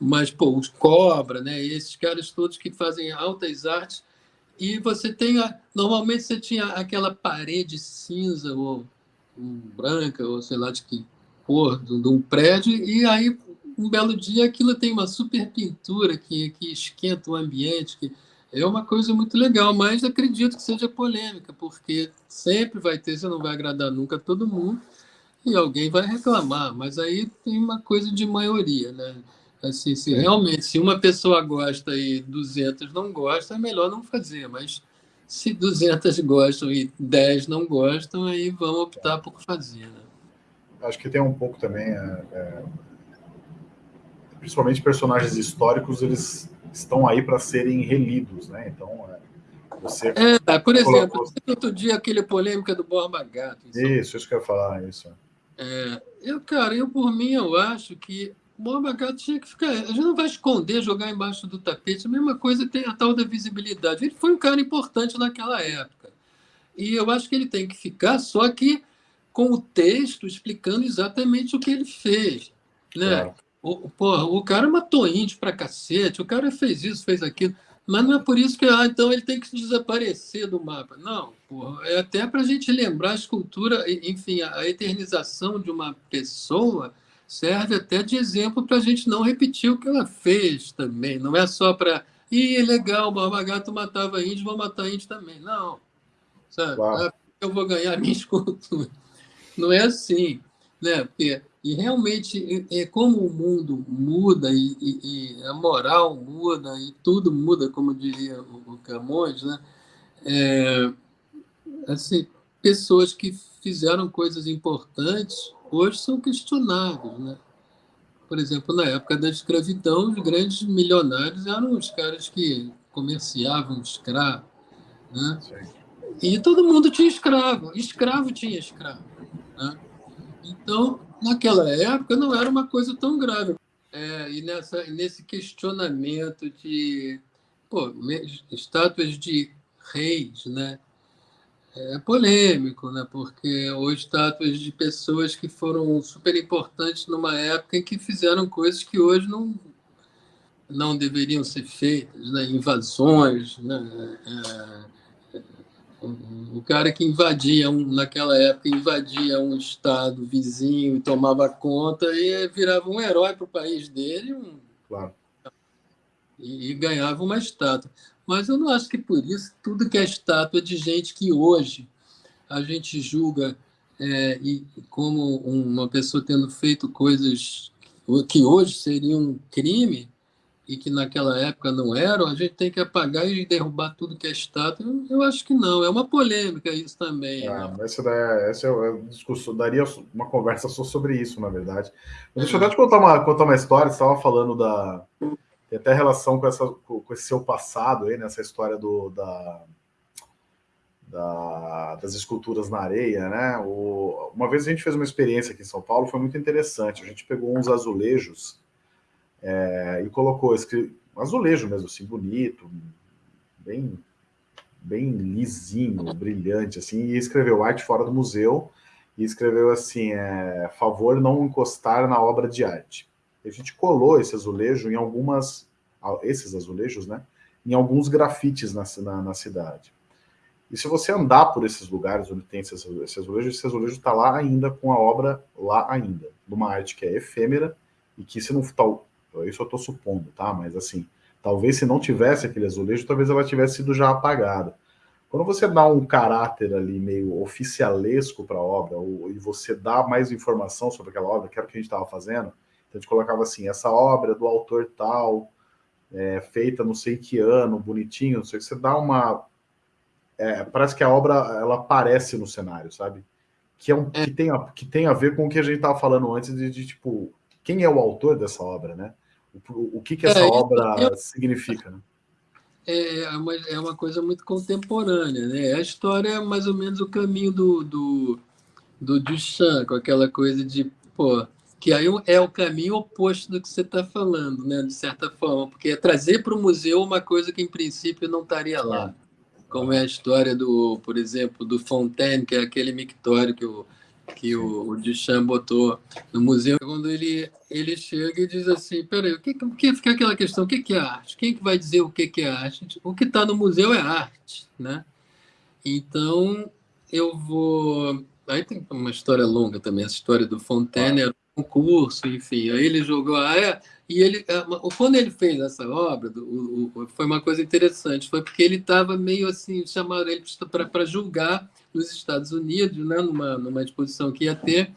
Mas, pô, os Cobra, né, esses caras todos que fazem altas artes, e você tem, a, normalmente você tinha aquela parede cinza ou branca, ou sei lá de que cor, de, um prédio, e aí um belo dia aquilo tem uma super pintura que, que esquenta o ambiente, que é uma coisa muito legal, mas acredito que seja polêmica, porque sempre vai ter, você não vai agradar nunca todo mundo, e alguém vai reclamar, mas aí tem uma coisa de maioria, né? Assim, se realmente se uma pessoa gosta e 200 não gostam, é melhor não fazer, mas se 200 gostam e 10 não gostam, aí vão optar por fazer. Né? Acho que tem um pouco também, é, é, principalmente personagens históricos, eles estão aí para serem relidos, né? Então, é, você. É, por exemplo, colocou... outro dia aquele polêmica do Borba Gato. Isso, isso que eu ia falar, isso. É, eu, cara, eu por mim, eu acho que Gato tinha que ficar. A gente não vai esconder, jogar embaixo do tapete. A mesma coisa tem a tal da visibilidade. Ele foi um cara importante naquela época. E eu acho que ele tem que ficar, só que com o texto explicando exatamente o que ele fez. Né? Claro. O, porra, o cara matou índio pra cacete, o cara fez isso, fez aquilo. Mas não é por isso que ah, então ele tem que desaparecer do mapa. Não, porra, é até para a gente lembrar a escultura, enfim, a eternização de uma pessoa serve até de exemplo para a gente não repetir o que ela fez também. Não é só para. Ih, legal, o Barba matava índio, vou matar índio também. Não. Sabe? Claro. Eu vou ganhar minha escultura. Não é assim. Né? Porque, e realmente, é como o mundo muda e, e, e, a moral muda e tudo muda, como diria o, o Camões, né? É, assim, pessoas que fizeram coisas importantes hoje são questionáveis. Né? Por exemplo, na época da escravidão, os grandes milionários eram os caras que comerciavam escravo. Né? E todo mundo tinha escravo, escravo tinha escravo. Né? Então, naquela época, não era uma coisa tão grave. É, e nessa, nesse questionamento de pô, estátuas de reis, né? É polêmico, né? porque hoje estátuas de pessoas que foram super importantes numa época em que fizeram coisas que hoje não, não deveriam ser feitas, né? invasões. Né? É, o cara que invadia, um, naquela época, invadia um estado vizinho e tomava conta e virava um herói para o país dele um, claro. e, e ganhava uma estátua. Mas eu não acho que por isso tudo que é estátua de gente que hoje a gente julga é, e como uma pessoa tendo feito coisas que hoje seriam um crime e que naquela época não eram, a gente tem que apagar e derrubar tudo que é estátua. Eu acho que não, é uma polêmica isso também. Ah, né? essa, é, essa é um discurso, daria uma conversa só sobre isso, na verdade. Mas deixa eu até te contar uma, contar uma história, você estava falando da, tem até relação com, essa, com esse seu passado aí, nessa história do, da, da, das esculturas na areia, né? O, uma vez a gente fez uma experiência aqui em São Paulo, foi muito interessante. A gente pegou uns azulejos é, e colocou esse azulejo mesmo, assim, bonito, bem, bem lisinho, brilhante, assim, e escreveu arte fora do museu e escreveu assim, é, favor não encostar na obra de arte. A gente colou esse azulejo em algumas, esses azulejos, né? Em alguns grafites na, na, na cidade. E se você andar por esses lugares onde tem esse, azulejo, esse azulejo está lá ainda, com a obra lá ainda, de uma arte que é efêmera e que se não tal, isso eu estou supondo, tá? Mas assim, talvez se não tivesse aquele azulejo, talvez ela tivesse sido já apagada. Quando você dá um caráter ali meio oficialesco para a obra, ou, e você dá mais informação sobre aquela obra, que era o que a gente estava fazendo, a gente colocava assim, essa obra é do autor tal, é, feita não sei que ano, bonitinho, não sei o que, você dá uma... É, parece que a obra, ela aparece no cenário, sabe? Que, é um, que, tem a, que tem a ver com o que a gente estava falando antes de, de, tipo, quem é o autor dessa obra, né? O, o que, que essa é, obra eu, significa, né? É, é uma, é uma coisa muito contemporânea, né? A história é mais ou menos o caminho do, do, do Duchamp, com aquela coisa de, pô, que aí é o caminho oposto do que você está falando, né? de certa forma, porque é trazer para o museu uma coisa que, em princípio, não estaria lá. Como é a história, do, por exemplo, do Fontaine, que é aquele mictório que o, que o, o Duchamp botou no museu, quando ele, ele chega e diz assim, peraí, o que, que fica aquela questão, o que, que é arte? Quem que vai dizer o que, que é arte? O que está no museu é arte, né? Então, eu vou... Aí tem uma história longa também, essa história do Fontaine, era concurso, enfim. Aí ele jogou, ah, é, e ele, é, quando ele fez essa obra, o, o, foi uma coisa interessante, foi porque ele estava meio assim, chamaram ele para julgar nos Estados Unidos, né, numa, numa exposição que ia ter,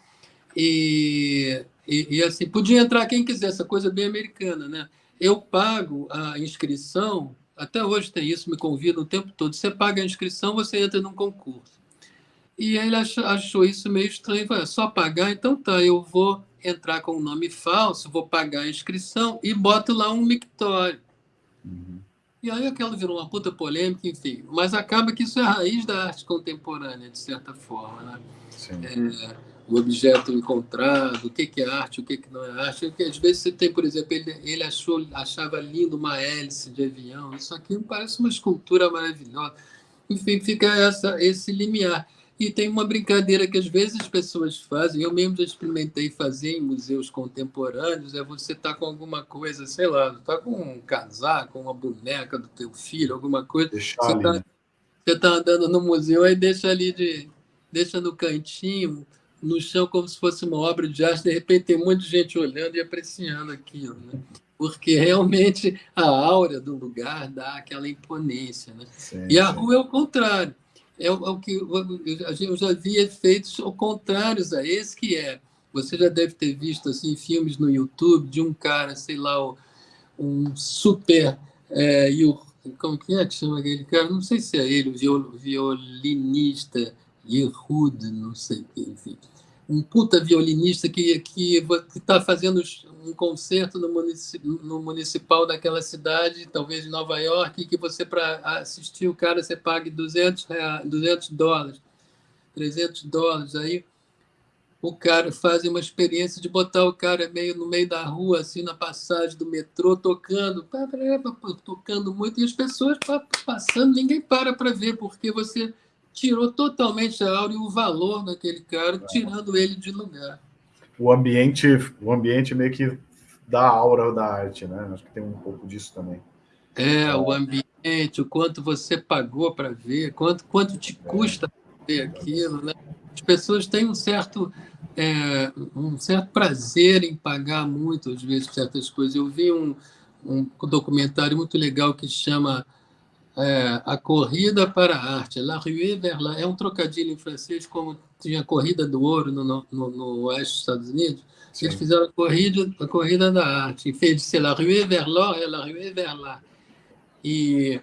E, e, e, assim, podia entrar quem quiser, essa coisa bem americana, né? Eu pago a inscrição, até hoje tem isso, me convida o tempo todo. Você paga a inscrição, você entra num concurso. E ele achou, achou isso meio estranho. Falei, é só pagar? Então tá, eu vou entrar com um nome falso, vou pagar a inscrição e boto lá um mictório. Uhum. E aí aquilo virou uma puta polêmica, enfim. Mas acaba que isso é a raiz da arte contemporânea, de certa forma. Né? É, o objeto encontrado, o que, que é arte, o que, que não é arte. Porque, às vezes você tem, por exemplo, ele, ele achou, achava lindo uma hélice de avião. Isso aqui parece uma escultura maravilhosa. Enfim, fica essa, esse limiar. E tem uma brincadeira que às vezes as pessoas fazem, eu mesmo já experimentei fazer em museus contemporâneos, é você estar tá com alguma coisa, sei lá, está com um casaco, uma boneca do teu filho, alguma coisa. Deixar você está né? tá andando no museu, aí deixa ali de. deixa no cantinho, no chão, como se fosse uma obra de arte, de repente tem muita gente olhando e apreciando aquilo. Né? Porque realmente a aura do lugar dá aquela imponência. Né? Sim, e a rua é o contrário é o, é o que eu já vi efeitos contrários a esse, que é, você já deve ter visto assim, filmes no YouTube de um cara, sei lá, um super... É, como que é que chama aquele cara? Não sei se é ele, o violinista Yehud, não sei o que, enfim um puta violinista que que está fazendo um concerto no, no, municipal daquela cidade, talvez em Nova York, que você para assistir o cara você pague 200 reais, 200 dólares, 300 dólares. Aí o cara faz uma experiência de botar o cara meio no meio da rua, assim, na passagem do metrô, tocando, tocando muito, e as pessoas passando, ninguém para para ver, porque você tirou totalmente a aura e o valor daquele cara, tirando ele de lugar. O ambiente, o ambiente meio que dá a aura da arte, né? Acho que tem um pouco disso também. É, o ambiente, o quanto você pagou para ver, quanto, quanto te é. custa ver aquilo, né? As pessoas têm um certo, é, um certo prazer em pagar muito, às vezes, certas coisas. Eu vi um, um documentário muito legal que chama é, a corrida para a arte, La Rue vers la, é um trocadilho em francês, como tinha a corrida do ouro no, no, no oeste dos Estados Unidos, Sim. eles fizeram a corrida, a corrida da arte, em vez de ser La Rue vers l'or, é La Rue vers la. E,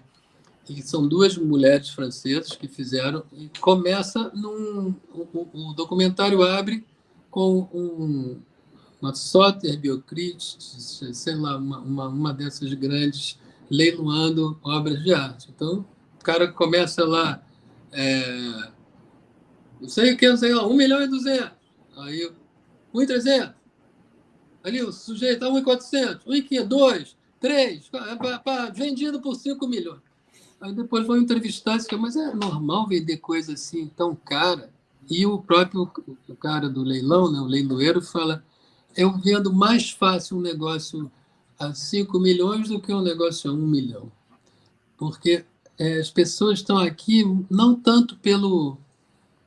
e são duas mulheres francesas que fizeram, e começa num... O, o documentário abre com um, uma Sotheby's, sei lá, uma, uma, uma dessas grandes leiloando obras de arte. Então, o cara começa lá, é, não sei o que, não sei lá, 1 milhão e 200. Aí, 1 e 300. Ali, o sujeito, 1 e 400, 1 e 500, 2, 3, vendido por 5 milhões. Aí depois vão entrevistar, e mas é normal vender coisa assim tão cara? E o próprio o cara do leilão, né, o leiloeiro, fala, eu vendo mais fácil um negócio a 5 milhões do que um negócio a 1 milhão. Porque é, as pessoas estão aqui não tanto pelo,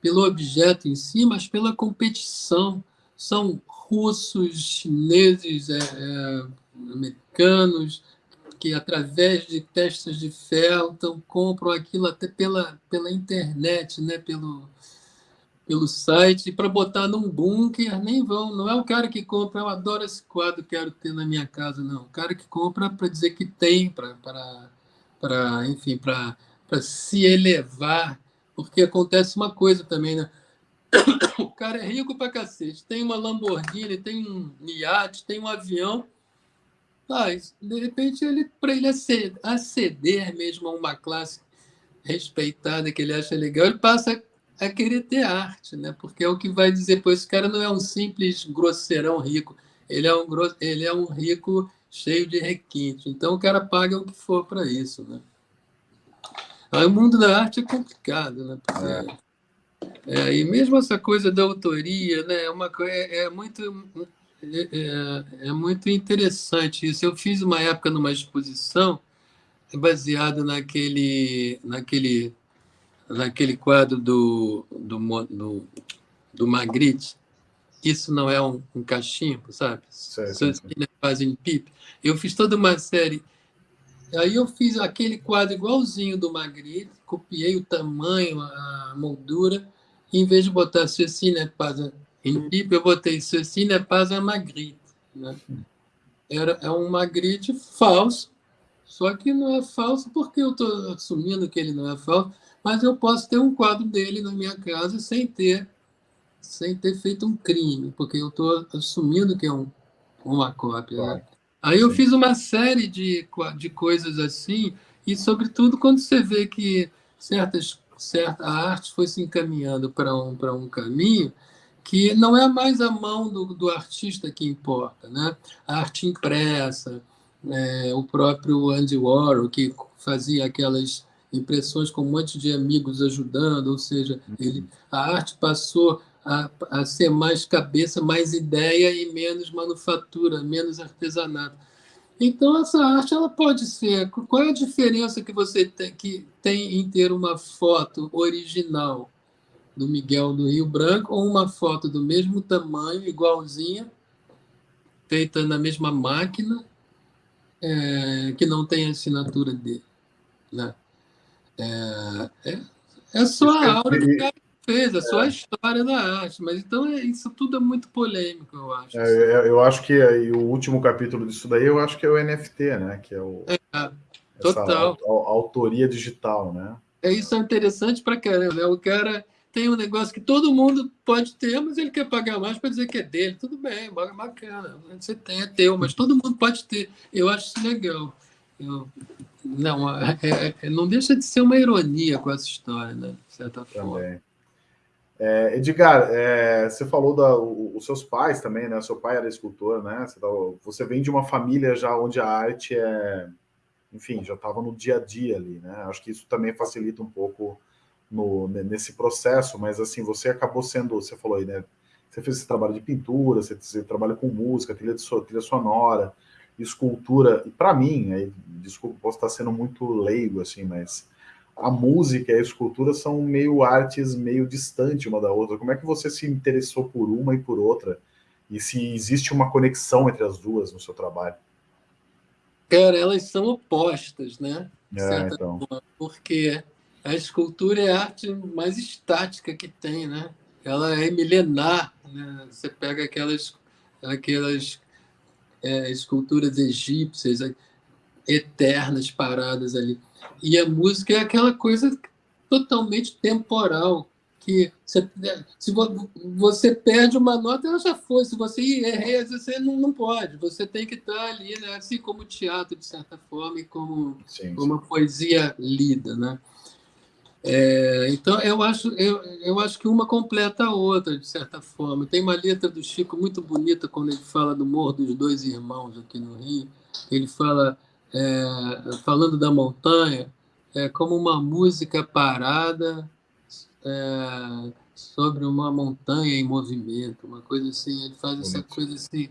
pelo objeto em si, mas pela competição. São russos, chineses, é, é, americanos, que através de testes de então, compram aquilo até pela, pela internet, né? pelo, pelo site para botar num bunker, nem vão. Não é o cara que compra, eu adoro esse quadro, quero ter na minha casa, não. O cara que compra para dizer que tem, para, enfim, para se elevar. Porque acontece uma coisa também, né? O cara é rico para cacete, tem uma Lamborghini, tem um iate, tem um avião. Mas, de repente, ele para ele aceder mesmo a uma classe respeitada que ele acha legal, ele passa a querer ter arte, né? porque é o que vai dizer, pois esse cara não é um simples grosseirão rico, ele é um, ele é um rico cheio de requinte. Então o cara paga o que for para isso. Né? Aí, o mundo da arte é complicado, né? Porque, é. é, e mesmo essa coisa da autoria né? é, uma, é, é muito, é, é, é muito interessante isso. Eu fiz uma época numa exposição baseada naquele, naquele naquele quadro do, do, do, do Magritte, isso não é um, um cachimbo, sabe? Seus filhos fazem pipe. Eu fiz toda uma série. Aí eu fiz aquele quadro igualzinho do Magritte, copiei o tamanho, a moldura, e em vez de botar Cecília Em PIP eu botei ceci n'est pas un Magritte. Né? Era, é um Magritte falso, só que não é falso porque eu estou assumindo que ele não é falso, mas eu posso ter um quadro dele na minha casa sem ter sem ter feito um crime, porque eu estou assumindo que é um, uma cópia. Né? Claro. Né? Aí eu Sim. fiz uma série de, de coisas assim, e sobretudo quando você vê que certas, certa, a arte foi se encaminhando para um, um caminho que não é mais a mão do, do artista que importa. Né? A arte impressa, é, o próprio Andy Warhol, que fazia aquelas impressões com um monte de amigos ajudando, ou seja, ele, a arte passou a, a ser mais cabeça, mais ideia e menos manufatura, menos artesanato. Então, essa arte ela pode ser. Qual é a diferença que você tem, que tem em ter uma foto original do Miguel do Rio Branco ou uma foto do mesmo tamanho, igualzinha, feita na mesma máquina, é, que não tem a assinatura dele? Né? É, é, é só a aura do cara fez, é só a história da arte. Mas então é, isso tudo é muito polêmico, eu acho. É, eu acho que aí, o último capítulo disso daí, eu acho que é o NFT, né? Que é o é, total. A, a, autoria digital, né? É isso é interessante para caramba. Né? O cara tem um negócio que todo mundo pode ter, mas ele quer pagar mais para dizer que é dele. Tudo bem, bacana. Você tem, é teu, mas todo mundo pode ter. Eu acho isso legal. Eu, não, é, é, é não deixa de ser uma ironia com essa história, né? De certa forma. Também. É, Edgar, é, você falou da, o, os seus pais também, né? Seu pai era escultor, né? Você, tá, você, vem de uma família já onde a arte é, enfim, já estava no dia a dia ali, né? Acho que isso também facilita um pouco no, nesse processo, mas assim, você acabou sendo, você falou aí, né? Você fez esse trabalho de pintura, você, você trabalha com música, trilha, de, trilha sonora, escultura, e para mim, aí, desculpa, posso estar sendo muito leigo, assim, mas a música e a escultura são meio artes meio distantes uma da outra. Como é que você se interessou por uma e por outra? E se existe uma conexão entre as duas no seu trabalho? Cara, elas são opostas, né? É, então. Forma, porque a escultura é a arte mais estática que tem, né? Ela é milenar, né? Você pega aquelas, aquelas é, esculturas egípcias eternas paradas ali e a música é aquela coisa totalmente temporal, que você, se você perde uma nota, ela já foi. Se você errei, você não, não pode. Você tem que estar ali, né? assim como o teatro, de certa forma, e como, sim, como a poesia lida. Né? É, então, eu acho, eu, eu acho que uma completa a outra, de certa forma. Tem uma letra do Chico muito bonita quando ele fala do Morro dos Dois Irmãos aqui no Rio. Ele fala é, falando da montanha, é como uma música parada é, sobre uma montanha em movimento, uma coisa assim. Ele faz essa coisa assim.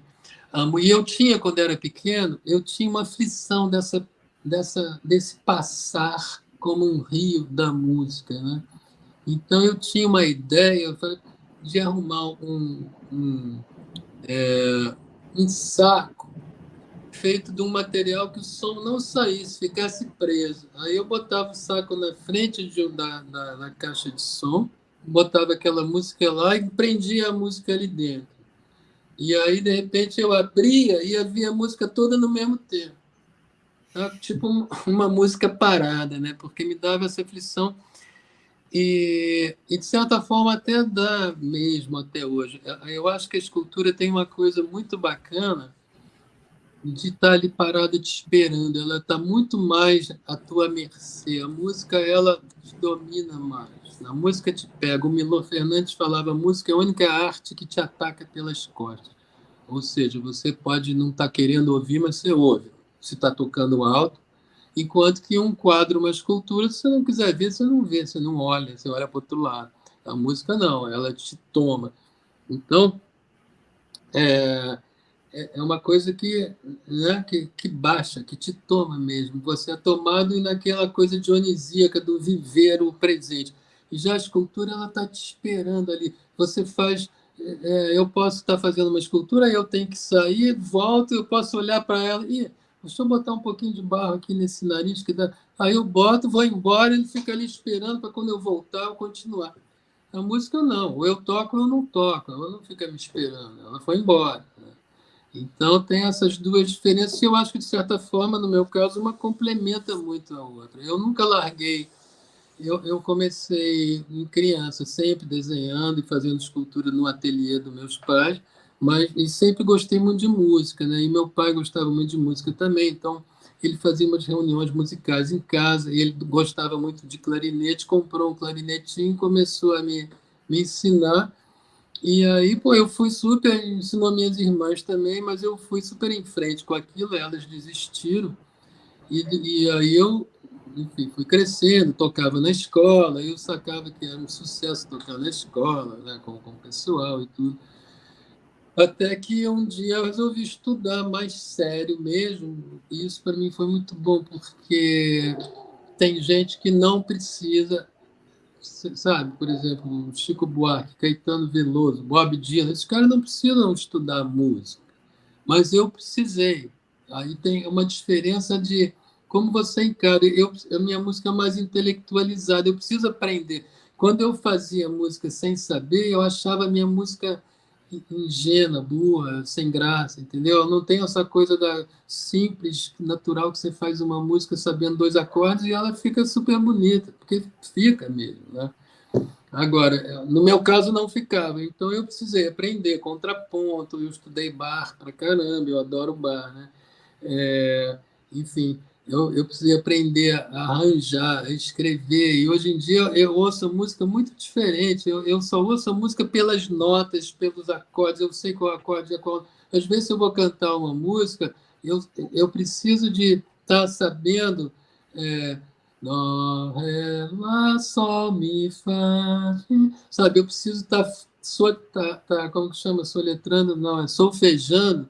E eu tinha, quando era pequeno, eu tinha uma aflição dessa, dessa, desse passar como um rio da música, né? Então eu tinha uma ideia de arrumar um, um, é, um saco feito de um material que o som não saísse, ficasse preso. Aí eu botava o saco na frente de, da, da, da caixa de som, botava aquela música lá e prendia a música ali dentro. E aí, de repente, eu abria e havia a música toda no mesmo tempo. Tá? Tipo uma música parada, né? porque me dava essa aflição. E, e, de certa forma, até dá mesmo até hoje. Eu acho que a escultura tem uma coisa muito bacana, de estar ali parada te esperando. Ela está muito mais à tua mercê. A música, ela te domina mais. A música te pega. O Milor Fernandes falava, a música é a única arte que te ataca pelas costas. Ou seja, você pode não estar tá querendo ouvir, mas você ouve. Se está tocando alto. Enquanto que um quadro, uma escultura, se você não quiser ver, você não vê, você não olha, você olha para outro lado. A música não, ela te toma. Então, é, é, é uma coisa que, né, que, que baixa, que te toma mesmo. Você é tomado naquela coisa dionisíaca do viver o presente. E já a escultura ela está te esperando ali. Você faz. É, é eu posso estar fazendo uma escultura, eu tenho que sair, volto, eu posso olhar para ela e deixa eu botar um pouquinho de barro aqui nesse nariz que dá. Aí eu boto, vou embora, ele fica ali esperando para quando eu voltar eu continuar. A música não, ou eu toco ou eu não toco, ela não fica me esperando, ela foi embora. Né? Então tem essas duas diferenças e eu acho que, de certa forma, no meu caso, uma complementa muito a outra. Eu nunca larguei, eu, eu comecei em criança, sempre desenhando e fazendo escultura no ateliê dos meus pais, mas e sempre gostei muito de música, né? E meu pai gostava muito de música também, então ele fazia umas reuniões musicais em casa, ele gostava muito de clarinete, comprou um clarinetinho começou a me, me ensinar. E aí, pô, eu fui super, ensinou minhas irmãs também, mas eu fui super em frente com aquilo, elas desistiram. E, e aí eu, enfim, fui crescendo, tocava na escola, eu sacava que era um sucesso tocar na escola, né, com, com o pessoal e tudo. Até que um dia eu resolvi estudar mais sério mesmo. E isso para mim foi muito bom, porque tem gente que não precisa, sabe? Por exemplo, Chico Buarque, Caetano Veloso, Bob Dylan, esses caras não precisam estudar música. Mas eu precisei. Aí tem uma diferença de como você encara. Eu, a minha música é mais intelectualizada, eu preciso aprender. Quando eu fazia música sem saber, eu achava a minha música ingênua, burra, sem graça, entendeu? Não tem essa coisa da simples, natural que você faz uma música sabendo dois acordes e ela fica super bonita, porque fica mesmo, né? Agora, no meu caso não ficava, então eu precisei aprender contraponto, eu estudei bar pra caramba, eu adoro bar, né? É, enfim, eu, eu precisei aprender a arranjar, a escrever, e hoje em dia eu ouço música muito diferente, eu, eu só ouço a música pelas notas, pelos acordes, eu sei qual acorde é qual. Às vezes, se eu vou cantar uma música, eu, eu preciso de estar tá sabendo é, Dó, Ré, Lá, Sol, Mi, Fá, sabe? Eu preciso estar, tá, tá, tá, como que chama? Soletrando, não, é solfejando,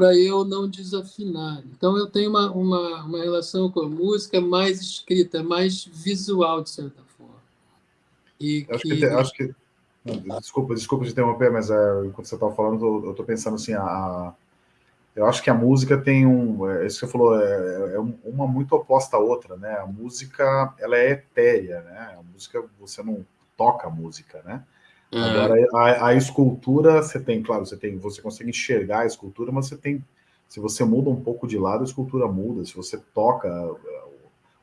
para eu não desafinar. Então, eu tenho uma, uma, uma relação com a música mais escrita, mais visual, de certa forma. E acho que... que acho que... desculpa, desculpa te interromper, mas é, enquanto você estava falando, eu estou pensando assim, a, eu acho que a música tem um, é, isso que você falou, é, é, uma muito oposta à outra, né? A música, ela é etérea, né? A música, você não toca a música, né? Uhum. Agora, a, a, escultura, você tem, claro, você tem, você consegue enxergar a escultura, mas você tem, se você muda um pouco de lado, a escultura muda. Se você toca é,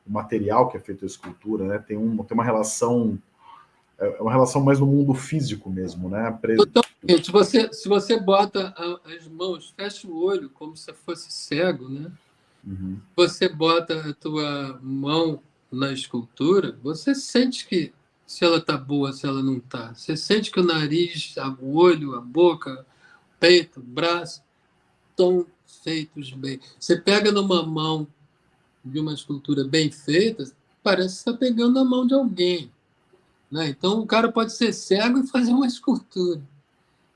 o material que é feito a escultura, né, tem, um, tem uma relação, é, é uma relação mais no mundo físico mesmo, né? Totalmente. Se você, se você bota as mãos, fecha o olho como se fosse cego, né? Uhum. Você bota a tua mão na escultura, você sente que se ela está boa, se ela não está. Você sente que o nariz, o olho, a boca, o peito, o braço estão feitos bem. Você pega numa mão de uma escultura bem feita, parece que está pegando na mão de alguém. Né? Então, o cara pode ser cego e fazer uma escultura.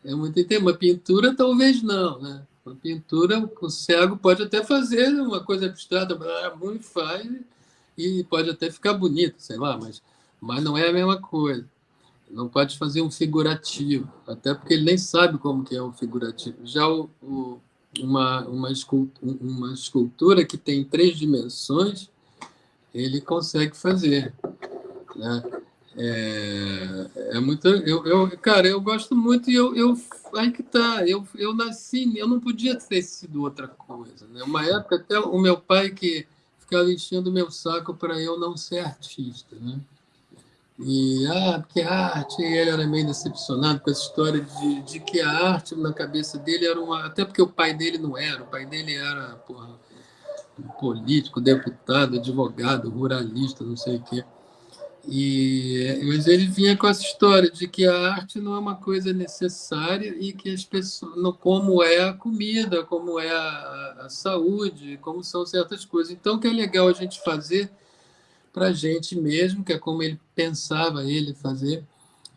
É muito interessante. Uma pintura, talvez não. Né? Uma pintura, o cego pode até fazer uma coisa abstrata, muito faz, e pode até ficar bonito, sei lá, mas mas não é a mesma coisa. Não pode fazer um figurativo, até porque ele nem sabe como que é um figurativo. Já o, o, uma, uma, escultura, uma escultura que tem três dimensões, ele consegue fazer. Né? É, é muito. Eu, eu, cara, eu gosto muito e eu, eu aí que tá. Eu, eu nasci, eu não podia ter sido outra coisa. Né? Uma época até o meu pai que ficava enchendo o meu saco para eu não ser artista, né? E, ah, a arte, ele era meio decepcionado com essa história de, de que a arte, na cabeça dele, era uma. Até porque o pai dele não era, o pai dele era, porra, político, deputado, advogado, ruralista, não sei o quê. E, mas ele vinha com essa história de que a arte não é uma coisa necessária e que as pessoas, não, como é a comida, como é a, a saúde, como são certas coisas. Então, o que é legal a gente fazer para a gente mesmo, que é como ele pensava ele fazer,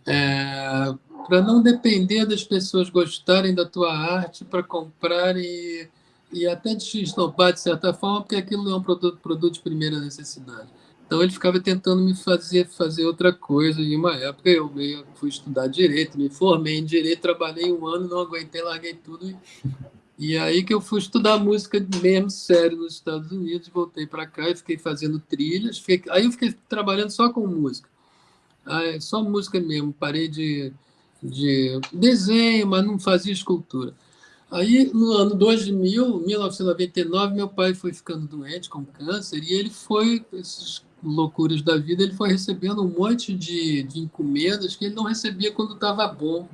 é, para não depender das pessoas gostarem da tua arte para comprar e, e até de esnopar de certa forma, porque aquilo não é um produto, produto de primeira necessidade. Então ele ficava tentando me fazer fazer outra coisa. E uma época eu fui estudar direito, me formei em direito, trabalhei um ano, não aguentei, larguei tudo e e aí que eu fui estudar música mesmo sério nos Estados Unidos, voltei para cá e fiquei fazendo trilhas. Fiquei, aí eu fiquei trabalhando só com música. é só música mesmo, parei de, de desenho, mas não fazia escultura. Aí, no ano 2000, 1999, meu pai foi ficando doente com câncer e ele foi, essas loucuras da vida, ele foi recebendo um monte de, de encomendas que ele não recebia quando estava bom.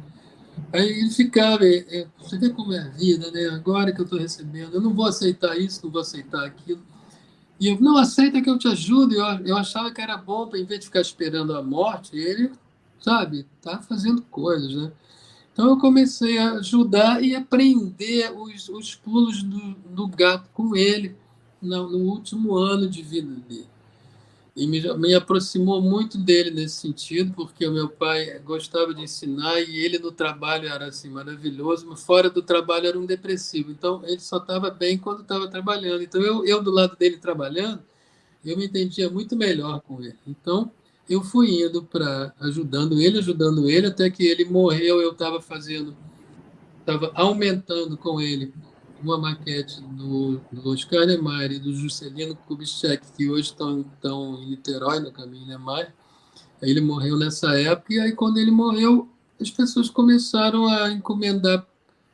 Aí ele ficava, é, é, você vê como é a vida, né? Agora que eu estou recebendo, eu não vou aceitar isso, não vou aceitar aquilo. E eu, não, aceita que eu te ajudo. Eu, eu achava que era bom, para em vez de ficar esperando a morte, ele, sabe, tá fazendo coisas, né? Então eu comecei a ajudar e aprender os, os pulos do, do gato com ele no, no último ano de vida dele e me, me aproximou muito dele nesse sentido, porque o meu pai gostava de ensinar e ele no trabalho era assim maravilhoso, mas fora do trabalho era um depressivo. Então ele só estava bem quando estava trabalhando. Então eu, eu do lado dele trabalhando, eu me entendia muito melhor com ele. Então eu fui indo para ajudando ele, ajudando ele, até que ele morreu. Eu estava fazendo, estava aumentando com ele uma maquete do, do Oscar Niemeyer e do Juscelino Kubitschek, que hoje estão, estão em Niterói, no caminho Niemeyer. Ele morreu nessa época, e aí quando ele morreu, as pessoas começaram a encomendar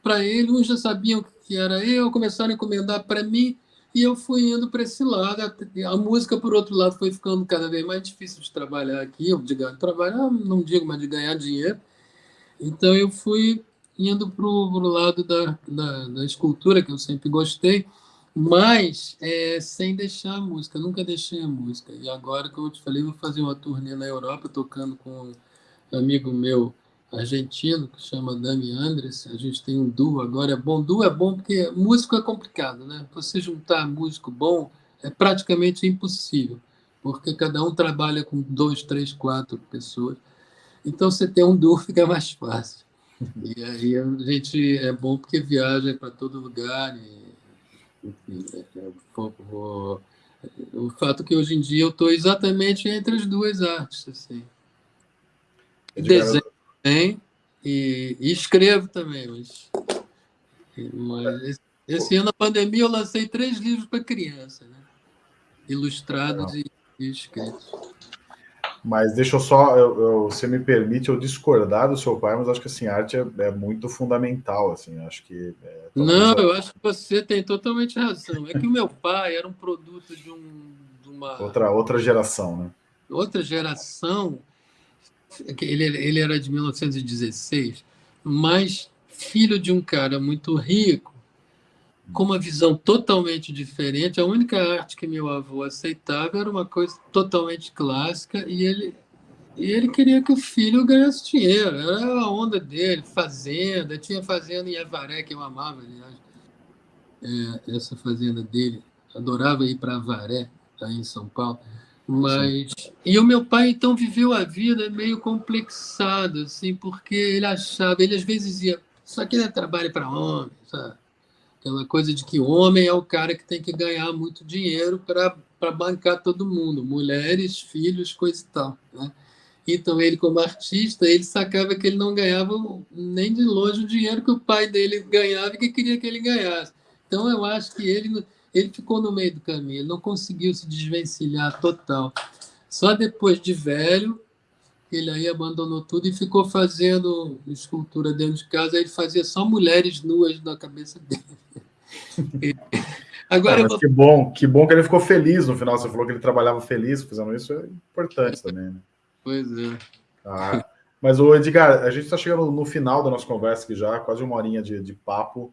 para ele, uns já sabiam que era eu, começaram a encomendar para mim, e eu fui indo para esse lado. A música, por outro lado, foi ficando cada vez mais difícil de trabalhar aqui, de trabalhar, não digo, mas de ganhar dinheiro. Então eu fui indo para o lado da, da, da, escultura, que eu sempre gostei, mas é, sem deixar a música, nunca deixei a música. E agora, como eu te falei, vou fazer uma turnê na Europa, tocando com um amigo meu argentino, que chama Dami Andres, a gente tem um duo agora, é bom, duo é bom porque músico é complicado, né? Você juntar músico bom é praticamente impossível, porque cada um trabalha com dois, três, quatro pessoas, então você ter um duo fica mais fácil. E aí a gente é bom porque viaja para todo lugar. E, enfim, é, é, o, o fato que hoje em dia eu estou exatamente entre as duas artes. Assim. Desenho também e, e, escrevo também. Mas, mas esse, esse, ano, na pandemia, eu lancei três livros para criança, né? ilustrados e, e escritos. Mas deixa eu só, eu, eu, você me permite eu discordar do seu pai, mas acho que assim, a arte é, é muito fundamental, assim, acho que... É, Não, eu acho que você tem totalmente razão. É que o meu pai era um produto de, um, de uma... Outra, outra geração, né? Outra geração, ele, ele era de 1916, mas filho de um cara muito rico, com uma visão totalmente diferente. A única arte que meu avô aceitava era uma coisa totalmente clássica e ele e ele queria que o filho ganhasse dinheiro. Era a onda dele, fazenda. Tinha fazenda em Avaré, que eu amava, aliás. É, essa fazenda dele. Adorava ir para Avaré, aí em São Paulo. Mas... E o meu pai, então, viveu a vida meio complexado, assim, porque ele achava... Ele, às vezes, dizia, isso aqui é trabalho para homem, sabe? Aquela coisa de que homem é o cara que tem que ganhar muito dinheiro para bancar todo mundo, mulheres, filhos, coisa e tal. Né? Então, ele, como artista, ele sacava que ele não ganhava nem de longe o dinheiro que o pai dele ganhava e que queria que ele ganhasse. Então, eu acho que ele, ele ficou no meio do caminho, ele não conseguiu se desvencilhar total. Só depois de velho, ele aí abandonou tudo e ficou fazendo escultura dentro de casa. Ele fazia só mulheres nuas na cabeça dele. Agora ah, vou... que bom, que bom que ele ficou feliz no final. Você falou que ele trabalhava feliz fazendo isso, é importante também, né? Pois é. Ah, mas, o Edgar, a gente está chegando no final da nossa conversa aqui já, quase uma horinha de, de papo.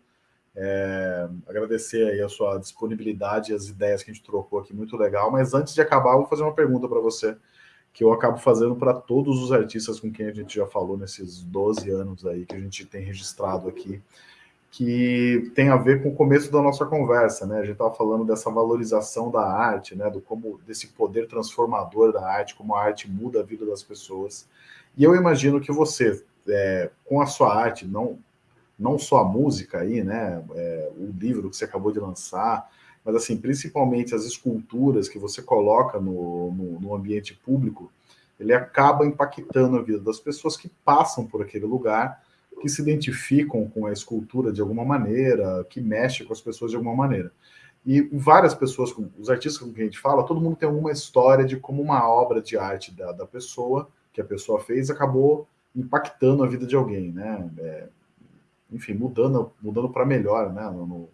É, agradecer aí a sua disponibilidade e as ideias que a gente trocou aqui, muito legal. Mas antes de acabar, eu vou fazer uma pergunta para você, que eu acabo fazendo para todos os artistas com quem a gente já falou nesses 12 anos aí que a gente tem registrado aqui que tem a ver com o começo da nossa conversa, né? A gente estava falando dessa valorização da arte, né? Do como desse poder transformador da arte, como a arte muda a vida das pessoas. E eu imagino que você, é, com a sua arte, não não só a música aí, né? É, o livro que você acabou de lançar, mas assim, principalmente as esculturas que você coloca no, no, no ambiente público, ele acaba impactando a vida das pessoas que passam por aquele lugar que se identificam com a escultura de alguma maneira, que mexe com as pessoas de alguma maneira. E várias pessoas, os artistas com quem a gente fala, todo mundo tem uma história de como uma obra de arte da, da pessoa que a pessoa fez acabou impactando a vida de alguém, né? É, enfim, mudando, mudando para melhor, né? No,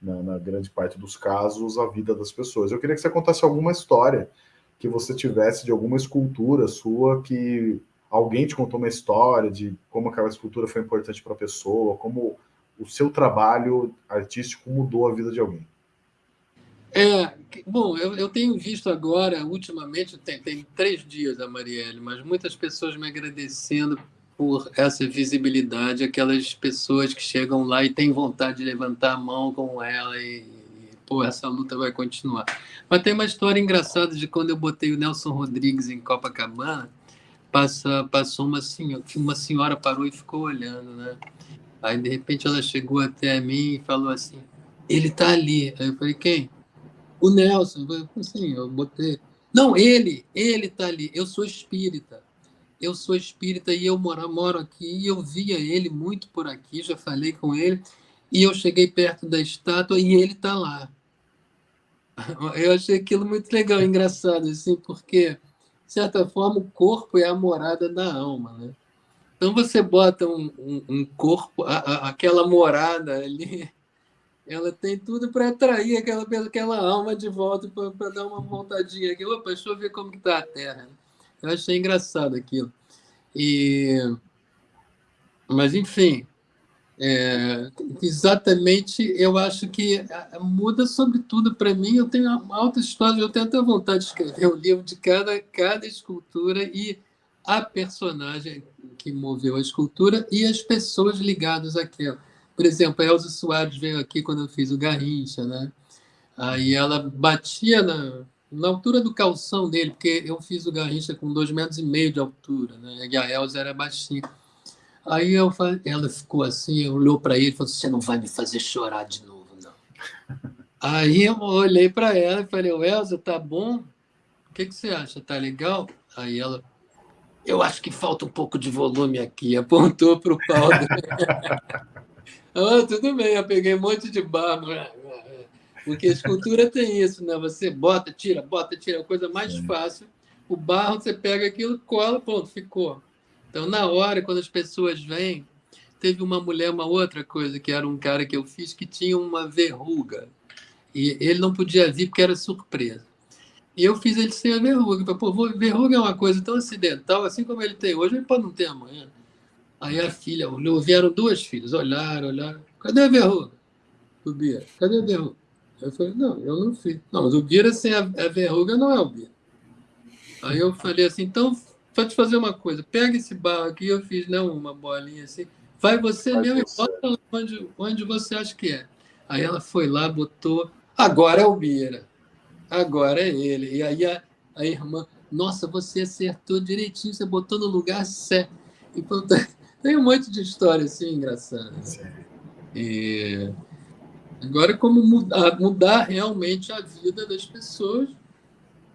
na, na, grande parte dos casos, a vida das pessoas. Eu queria que você contasse alguma história que você tivesse de alguma escultura sua que alguém te contou uma história de como aquela escultura foi importante para a pessoa, como o seu trabalho artístico mudou a vida de alguém. É, bom, eu, eu tenho visto agora, ultimamente, tem, tem três dias a Marielle, mas muitas pessoas me agradecendo por essa visibilidade, aquelas pessoas que chegam lá e têm vontade de levantar a mão com ela e, e pô, essa luta vai continuar. Mas tem uma história engraçada de quando eu botei o Nelson Rodrigues em Copacabana, passa, passou uma senhora, uma senhora parou e ficou olhando, né? Aí, de repente, ela chegou até mim e falou assim, ele tá ali. Aí eu falei, quem? O Nelson. Eu falei, assim, eu botei... Não, ele, ele tá ali. Eu sou espírita eu sou espírita e eu moro, moro aqui, e eu via ele muito por aqui, já falei com ele, e eu cheguei perto da estátua e ele está lá. Eu achei aquilo muito legal, engraçado, assim, porque, de certa forma, o corpo é a morada da alma, né? Então você bota um, um, um corpo, a, a, aquela morada ali, ela tem tudo para atrair aquela, aquela alma de volta, para dar uma vontadinha aqui. Opa, deixa eu ver como está a Terra. Eu achei engraçado aquilo. E, mas, enfim, é, exatamente, eu acho que muda sobretudo para mim. Eu tenho alta história, eu tenho até vontade de escrever um livro de cada, cada escultura e a personagem que moveu a escultura e as pessoas ligadas àquela. Por exemplo, a Elza Soares veio aqui quando eu fiz o Garrincha, né? Aí ela batia na, na altura do calção dele, porque eu fiz o Garrincha com dois metros e meio de altura, né? e a Elza era baixinha. Aí eu falei, ela ficou assim, olhou para ele e falou: Você não vai me fazer chorar de novo, não. Aí eu olhei para ela e falei: Elza, tá bom? O que, que você acha? Tá legal? Aí ela, eu acho que falta um pouco de volume aqui, apontou para o pau. ah, tudo bem, eu peguei um monte de barro. Porque a escultura tem isso, né? Você bota, tira, bota, tira, é a coisa mais Sim. fácil. O barro, você pega aquilo, cola, pronto, ficou. Então, na hora, quando as pessoas vêm, teve uma mulher, uma outra coisa, que era um cara que eu fiz, que tinha uma verruga. E ele não podia vir porque era surpresa. E eu fiz ele sem a verruga. Pô, verruga é uma coisa tão acidental, assim como ele tem hoje, ele pode não ter amanhã. Aí a filha olhou, vieram duas filhas, olharam, olharam. Cadê a verruga? Subia. Cadê a verruga? Eu falei, não, eu não fiz. Não, mas o Bira sem a, a verruga não é o Bira. Aí eu falei assim, então, pode fazer uma coisa, pega esse barro aqui, eu fiz né, uma bolinha assim, vai você vai mesmo você. e bota onde, onde você acha que é. Aí ela foi lá, botou, agora é o Bira, agora é ele. E aí a, a irmã, nossa, você acertou direitinho, você botou no lugar certo. E, tem um monte de história assim engraçada. E Agora, como mudar, mudar realmente a vida das pessoas,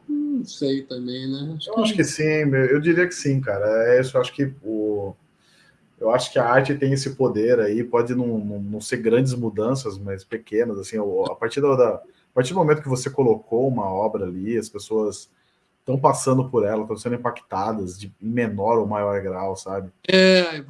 não sei também, né? Acho eu que... acho que sim, eu diria que sim, cara. É isso, eu acho que o... Eu acho que a arte tem esse poder aí, pode não, não, não ser grandes mudanças, mas pequenas, assim, a partir, da, a partir do momento que você colocou uma obra ali, as pessoas estão passando por ela, estão sendo impactadas de menor ou maior grau, sabe? É, é,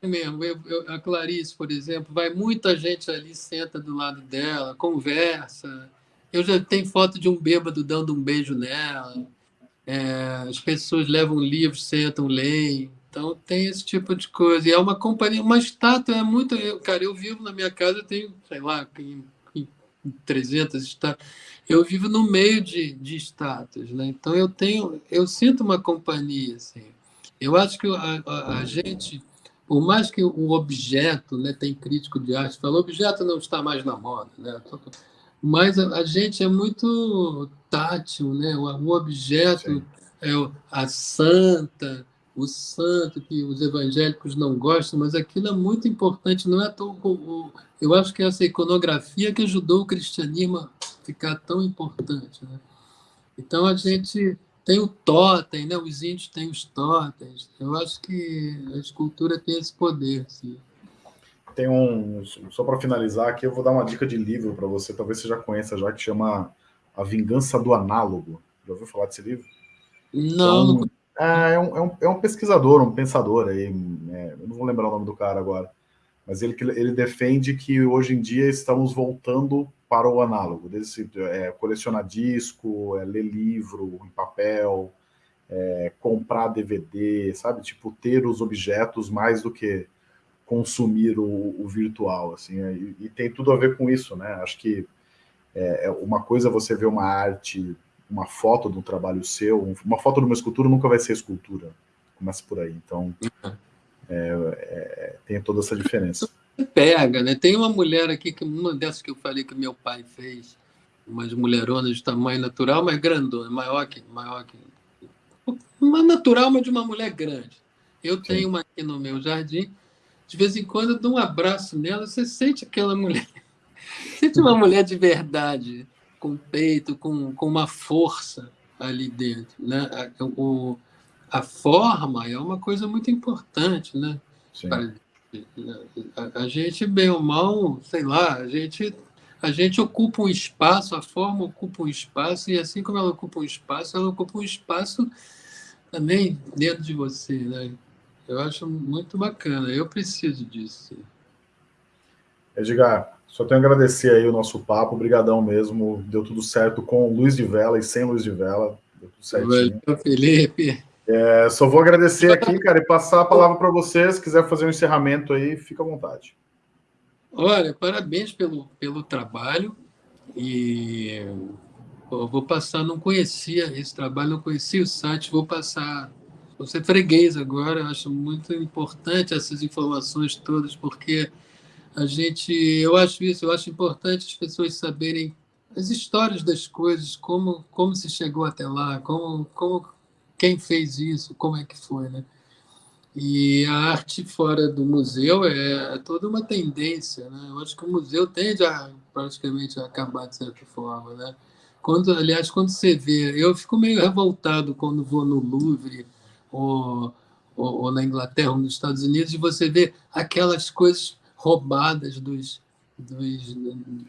é mesmo. Eu, eu, a Clarice, por exemplo, vai muita gente ali, senta do lado dela, conversa. Eu já tenho foto de um bêbado dando um beijo nela. É, as pessoas levam livros, sentam, leem. Então tem esse tipo de coisa. E é uma companhia, uma estátua é muito. Eu, cara, eu vivo na minha casa, eu tenho, sei lá, 300 estátuas eu vivo no meio de, de status, né? Então eu tenho, eu sinto uma companhia, assim. Eu acho que a, a, a gente, por mais que o objeto, né, tem crítico de arte, fala, o objeto não está mais na moda, né? Mas a, a gente é muito tátil, né? O, o objeto é a santa, o santo que os evangélicos não gostam, mas aquilo é muito importante, não é tão eu acho que essa iconografia que ajudou o cristianismo a ficar tão importante, né? Então a gente tem o totem, né? Os índios têm os totens. Eu acho que a escultura tem esse poder, sim. Tem um, só para finalizar aqui, eu vou dar uma dica de livro para você, talvez você já conheça já, que chama A Vingança do Análogo. Já ouviu falar desse livro? Não, é um, não É, é, um, é, um, é um pesquisador, um pensador aí, é, eu não vou lembrar o nome do cara agora, mas ele, ele defende que hoje em dia estamos voltando para o análogo, desse, é, colecionar disco, é, ler livro em papel, é, comprar DVD, sabe? Tipo, ter os objetos mais do que consumir o, o virtual, assim, é, e, e, tem tudo a ver com isso, né? Acho que é, é, uma coisa é você ver uma arte, uma foto de um trabalho seu, uma foto de uma escultura nunca vai ser escultura, começa por aí, então é, é, tem toda essa diferença. Pega, né? Tem uma mulher aqui, que uma dessas que eu falei que meu pai fez, umas mulheronas de tamanho natural, mas grandona, maior que, maior que... Uma natural, mas de uma mulher grande. Eu tenho Sim. uma aqui no meu jardim, de vez em quando eu dou um abraço nela, você sente aquela mulher. Sente uma mulher de verdade, com peito, com, com uma força ali dentro. Né? A, o, a forma é uma coisa muito importante. Né? A, a, gente, bem ou mal, sei lá, a gente, a gente ocupa um espaço, a forma ocupa um espaço, e assim como ela ocupa um espaço, ela ocupa um espaço também dentro de você. Né? Eu acho muito bacana. Eu preciso disso. Edgar, só tenho a agradecer aí o nosso papo. Obrigadão mesmo. Deu tudo certo com luz de vela e sem luz de vela. Deu tudo certinho. Valeu, Felipe. É, só vou agradecer aqui, cara, e passar a palavra para você. Se quiser fazer um encerramento aí, fica à vontade. Olha, parabéns pelo, pelo trabalho. E pô, vou passar, não conhecia esse trabalho, não conhecia o site, vou passar você freguês agora, acho muito importante essas informações todas, porque a gente, eu acho isso, eu acho importante as pessoas saberem as histórias das coisas, como como se chegou até lá, como como quem fez isso, como é que foi, né? E a arte fora do museu é toda uma tendência, né? Eu acho que o museu tende a praticamente a acabar de certa forma, né? Quando, aliás, quando você vê, eu fico meio revoltado quando vou no Louvre ou, ou, ou na Inglaterra ou nos Estados Unidos, e você vê aquelas coisas roubadas dos, dos,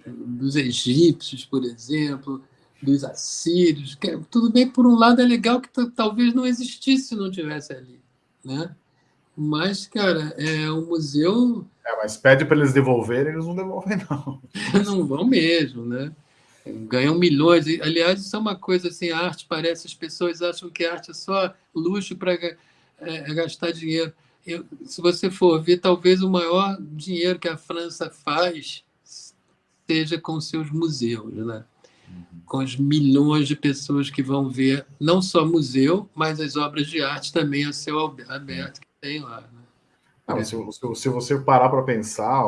dos egípcios, por exemplo, dos assírios. Que, tudo bem, por um lado é legal que talvez não existisse se não tivesse ali, né? Mas, cara, é um museu. É, mas pede para eles devolverem, eles não devolvem, não. não vão mesmo, né? ganham milhões. Aliás, isso é uma coisa assim, a arte parece, as pessoas acham que a arte é só luxo para é, é, gastar dinheiro. Eu, se você for ver, talvez o maior dinheiro que a França faz seja com seus museus, né? Uhum. com as milhões de pessoas que vão ver não só museu, mas as obras de arte também a céu aberto que tem lá. Né? Não, se, se, você parar para pensar,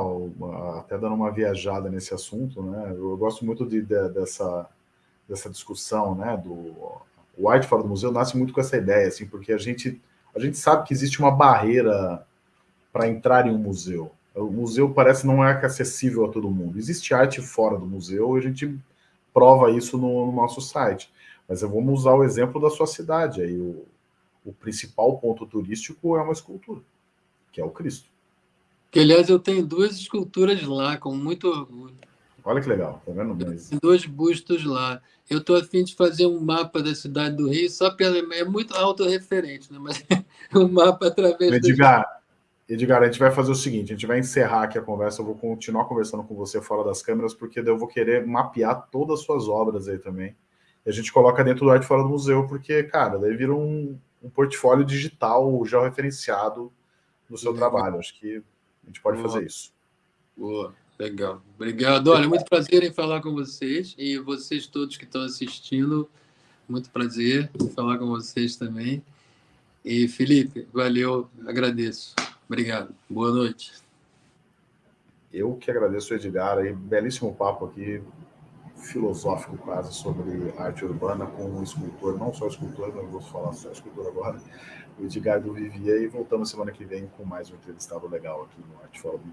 até dando uma viajada nesse assunto, né, eu gosto muito de, de, dessa, dessa discussão, né, do o Arte Fora do Museu nasce muito com essa ideia, assim, porque a gente, a gente sabe que existe uma barreira para entrar em um museu. O museu parece não é acessível a todo mundo. Existe arte fora do museu a gente prova isso no, no nosso site. Mas vamos usar o exemplo da sua cidade. Aí o, o principal ponto turístico é uma escultura que é o Cristo. Que, aliás, eu tenho duas esculturas lá, com muito orgulho. Olha que legal, tá vendo? Mas... Dois bustos lá. Eu estou afim de fazer um mapa da cidade do Rio, só pela. É muito autorreferente, né? Mas um mapa através Edgar. Edgar, a gente vai fazer o seguinte: a gente vai encerrar aqui a conversa. Eu vou continuar conversando com você fora das câmeras, porque eu vou querer mapear todas as suas obras aí também. E a gente coloca dentro do Arte Fora do Museu, porque, cara, daí vira um, um portfólio digital já referenciado no seu trabalho. Acho que a gente pode Boa. fazer isso. Boa, legal. Obrigado. Olha, muito prazer em falar com vocês e vocês todos que estão assistindo. Muito prazer em falar com vocês também. E Felipe, valeu, agradeço. Obrigado. Boa noite. Eu que agradeço, Edgar, aí, belíssimo papo aqui, filosófico quase, sobre arte urbana com um escultor, não só escultor, não vou falar só escultor agora, o Edgardo Vivier e voltamos semana que vem com mais um entrevistado legal aqui no Arte Fora do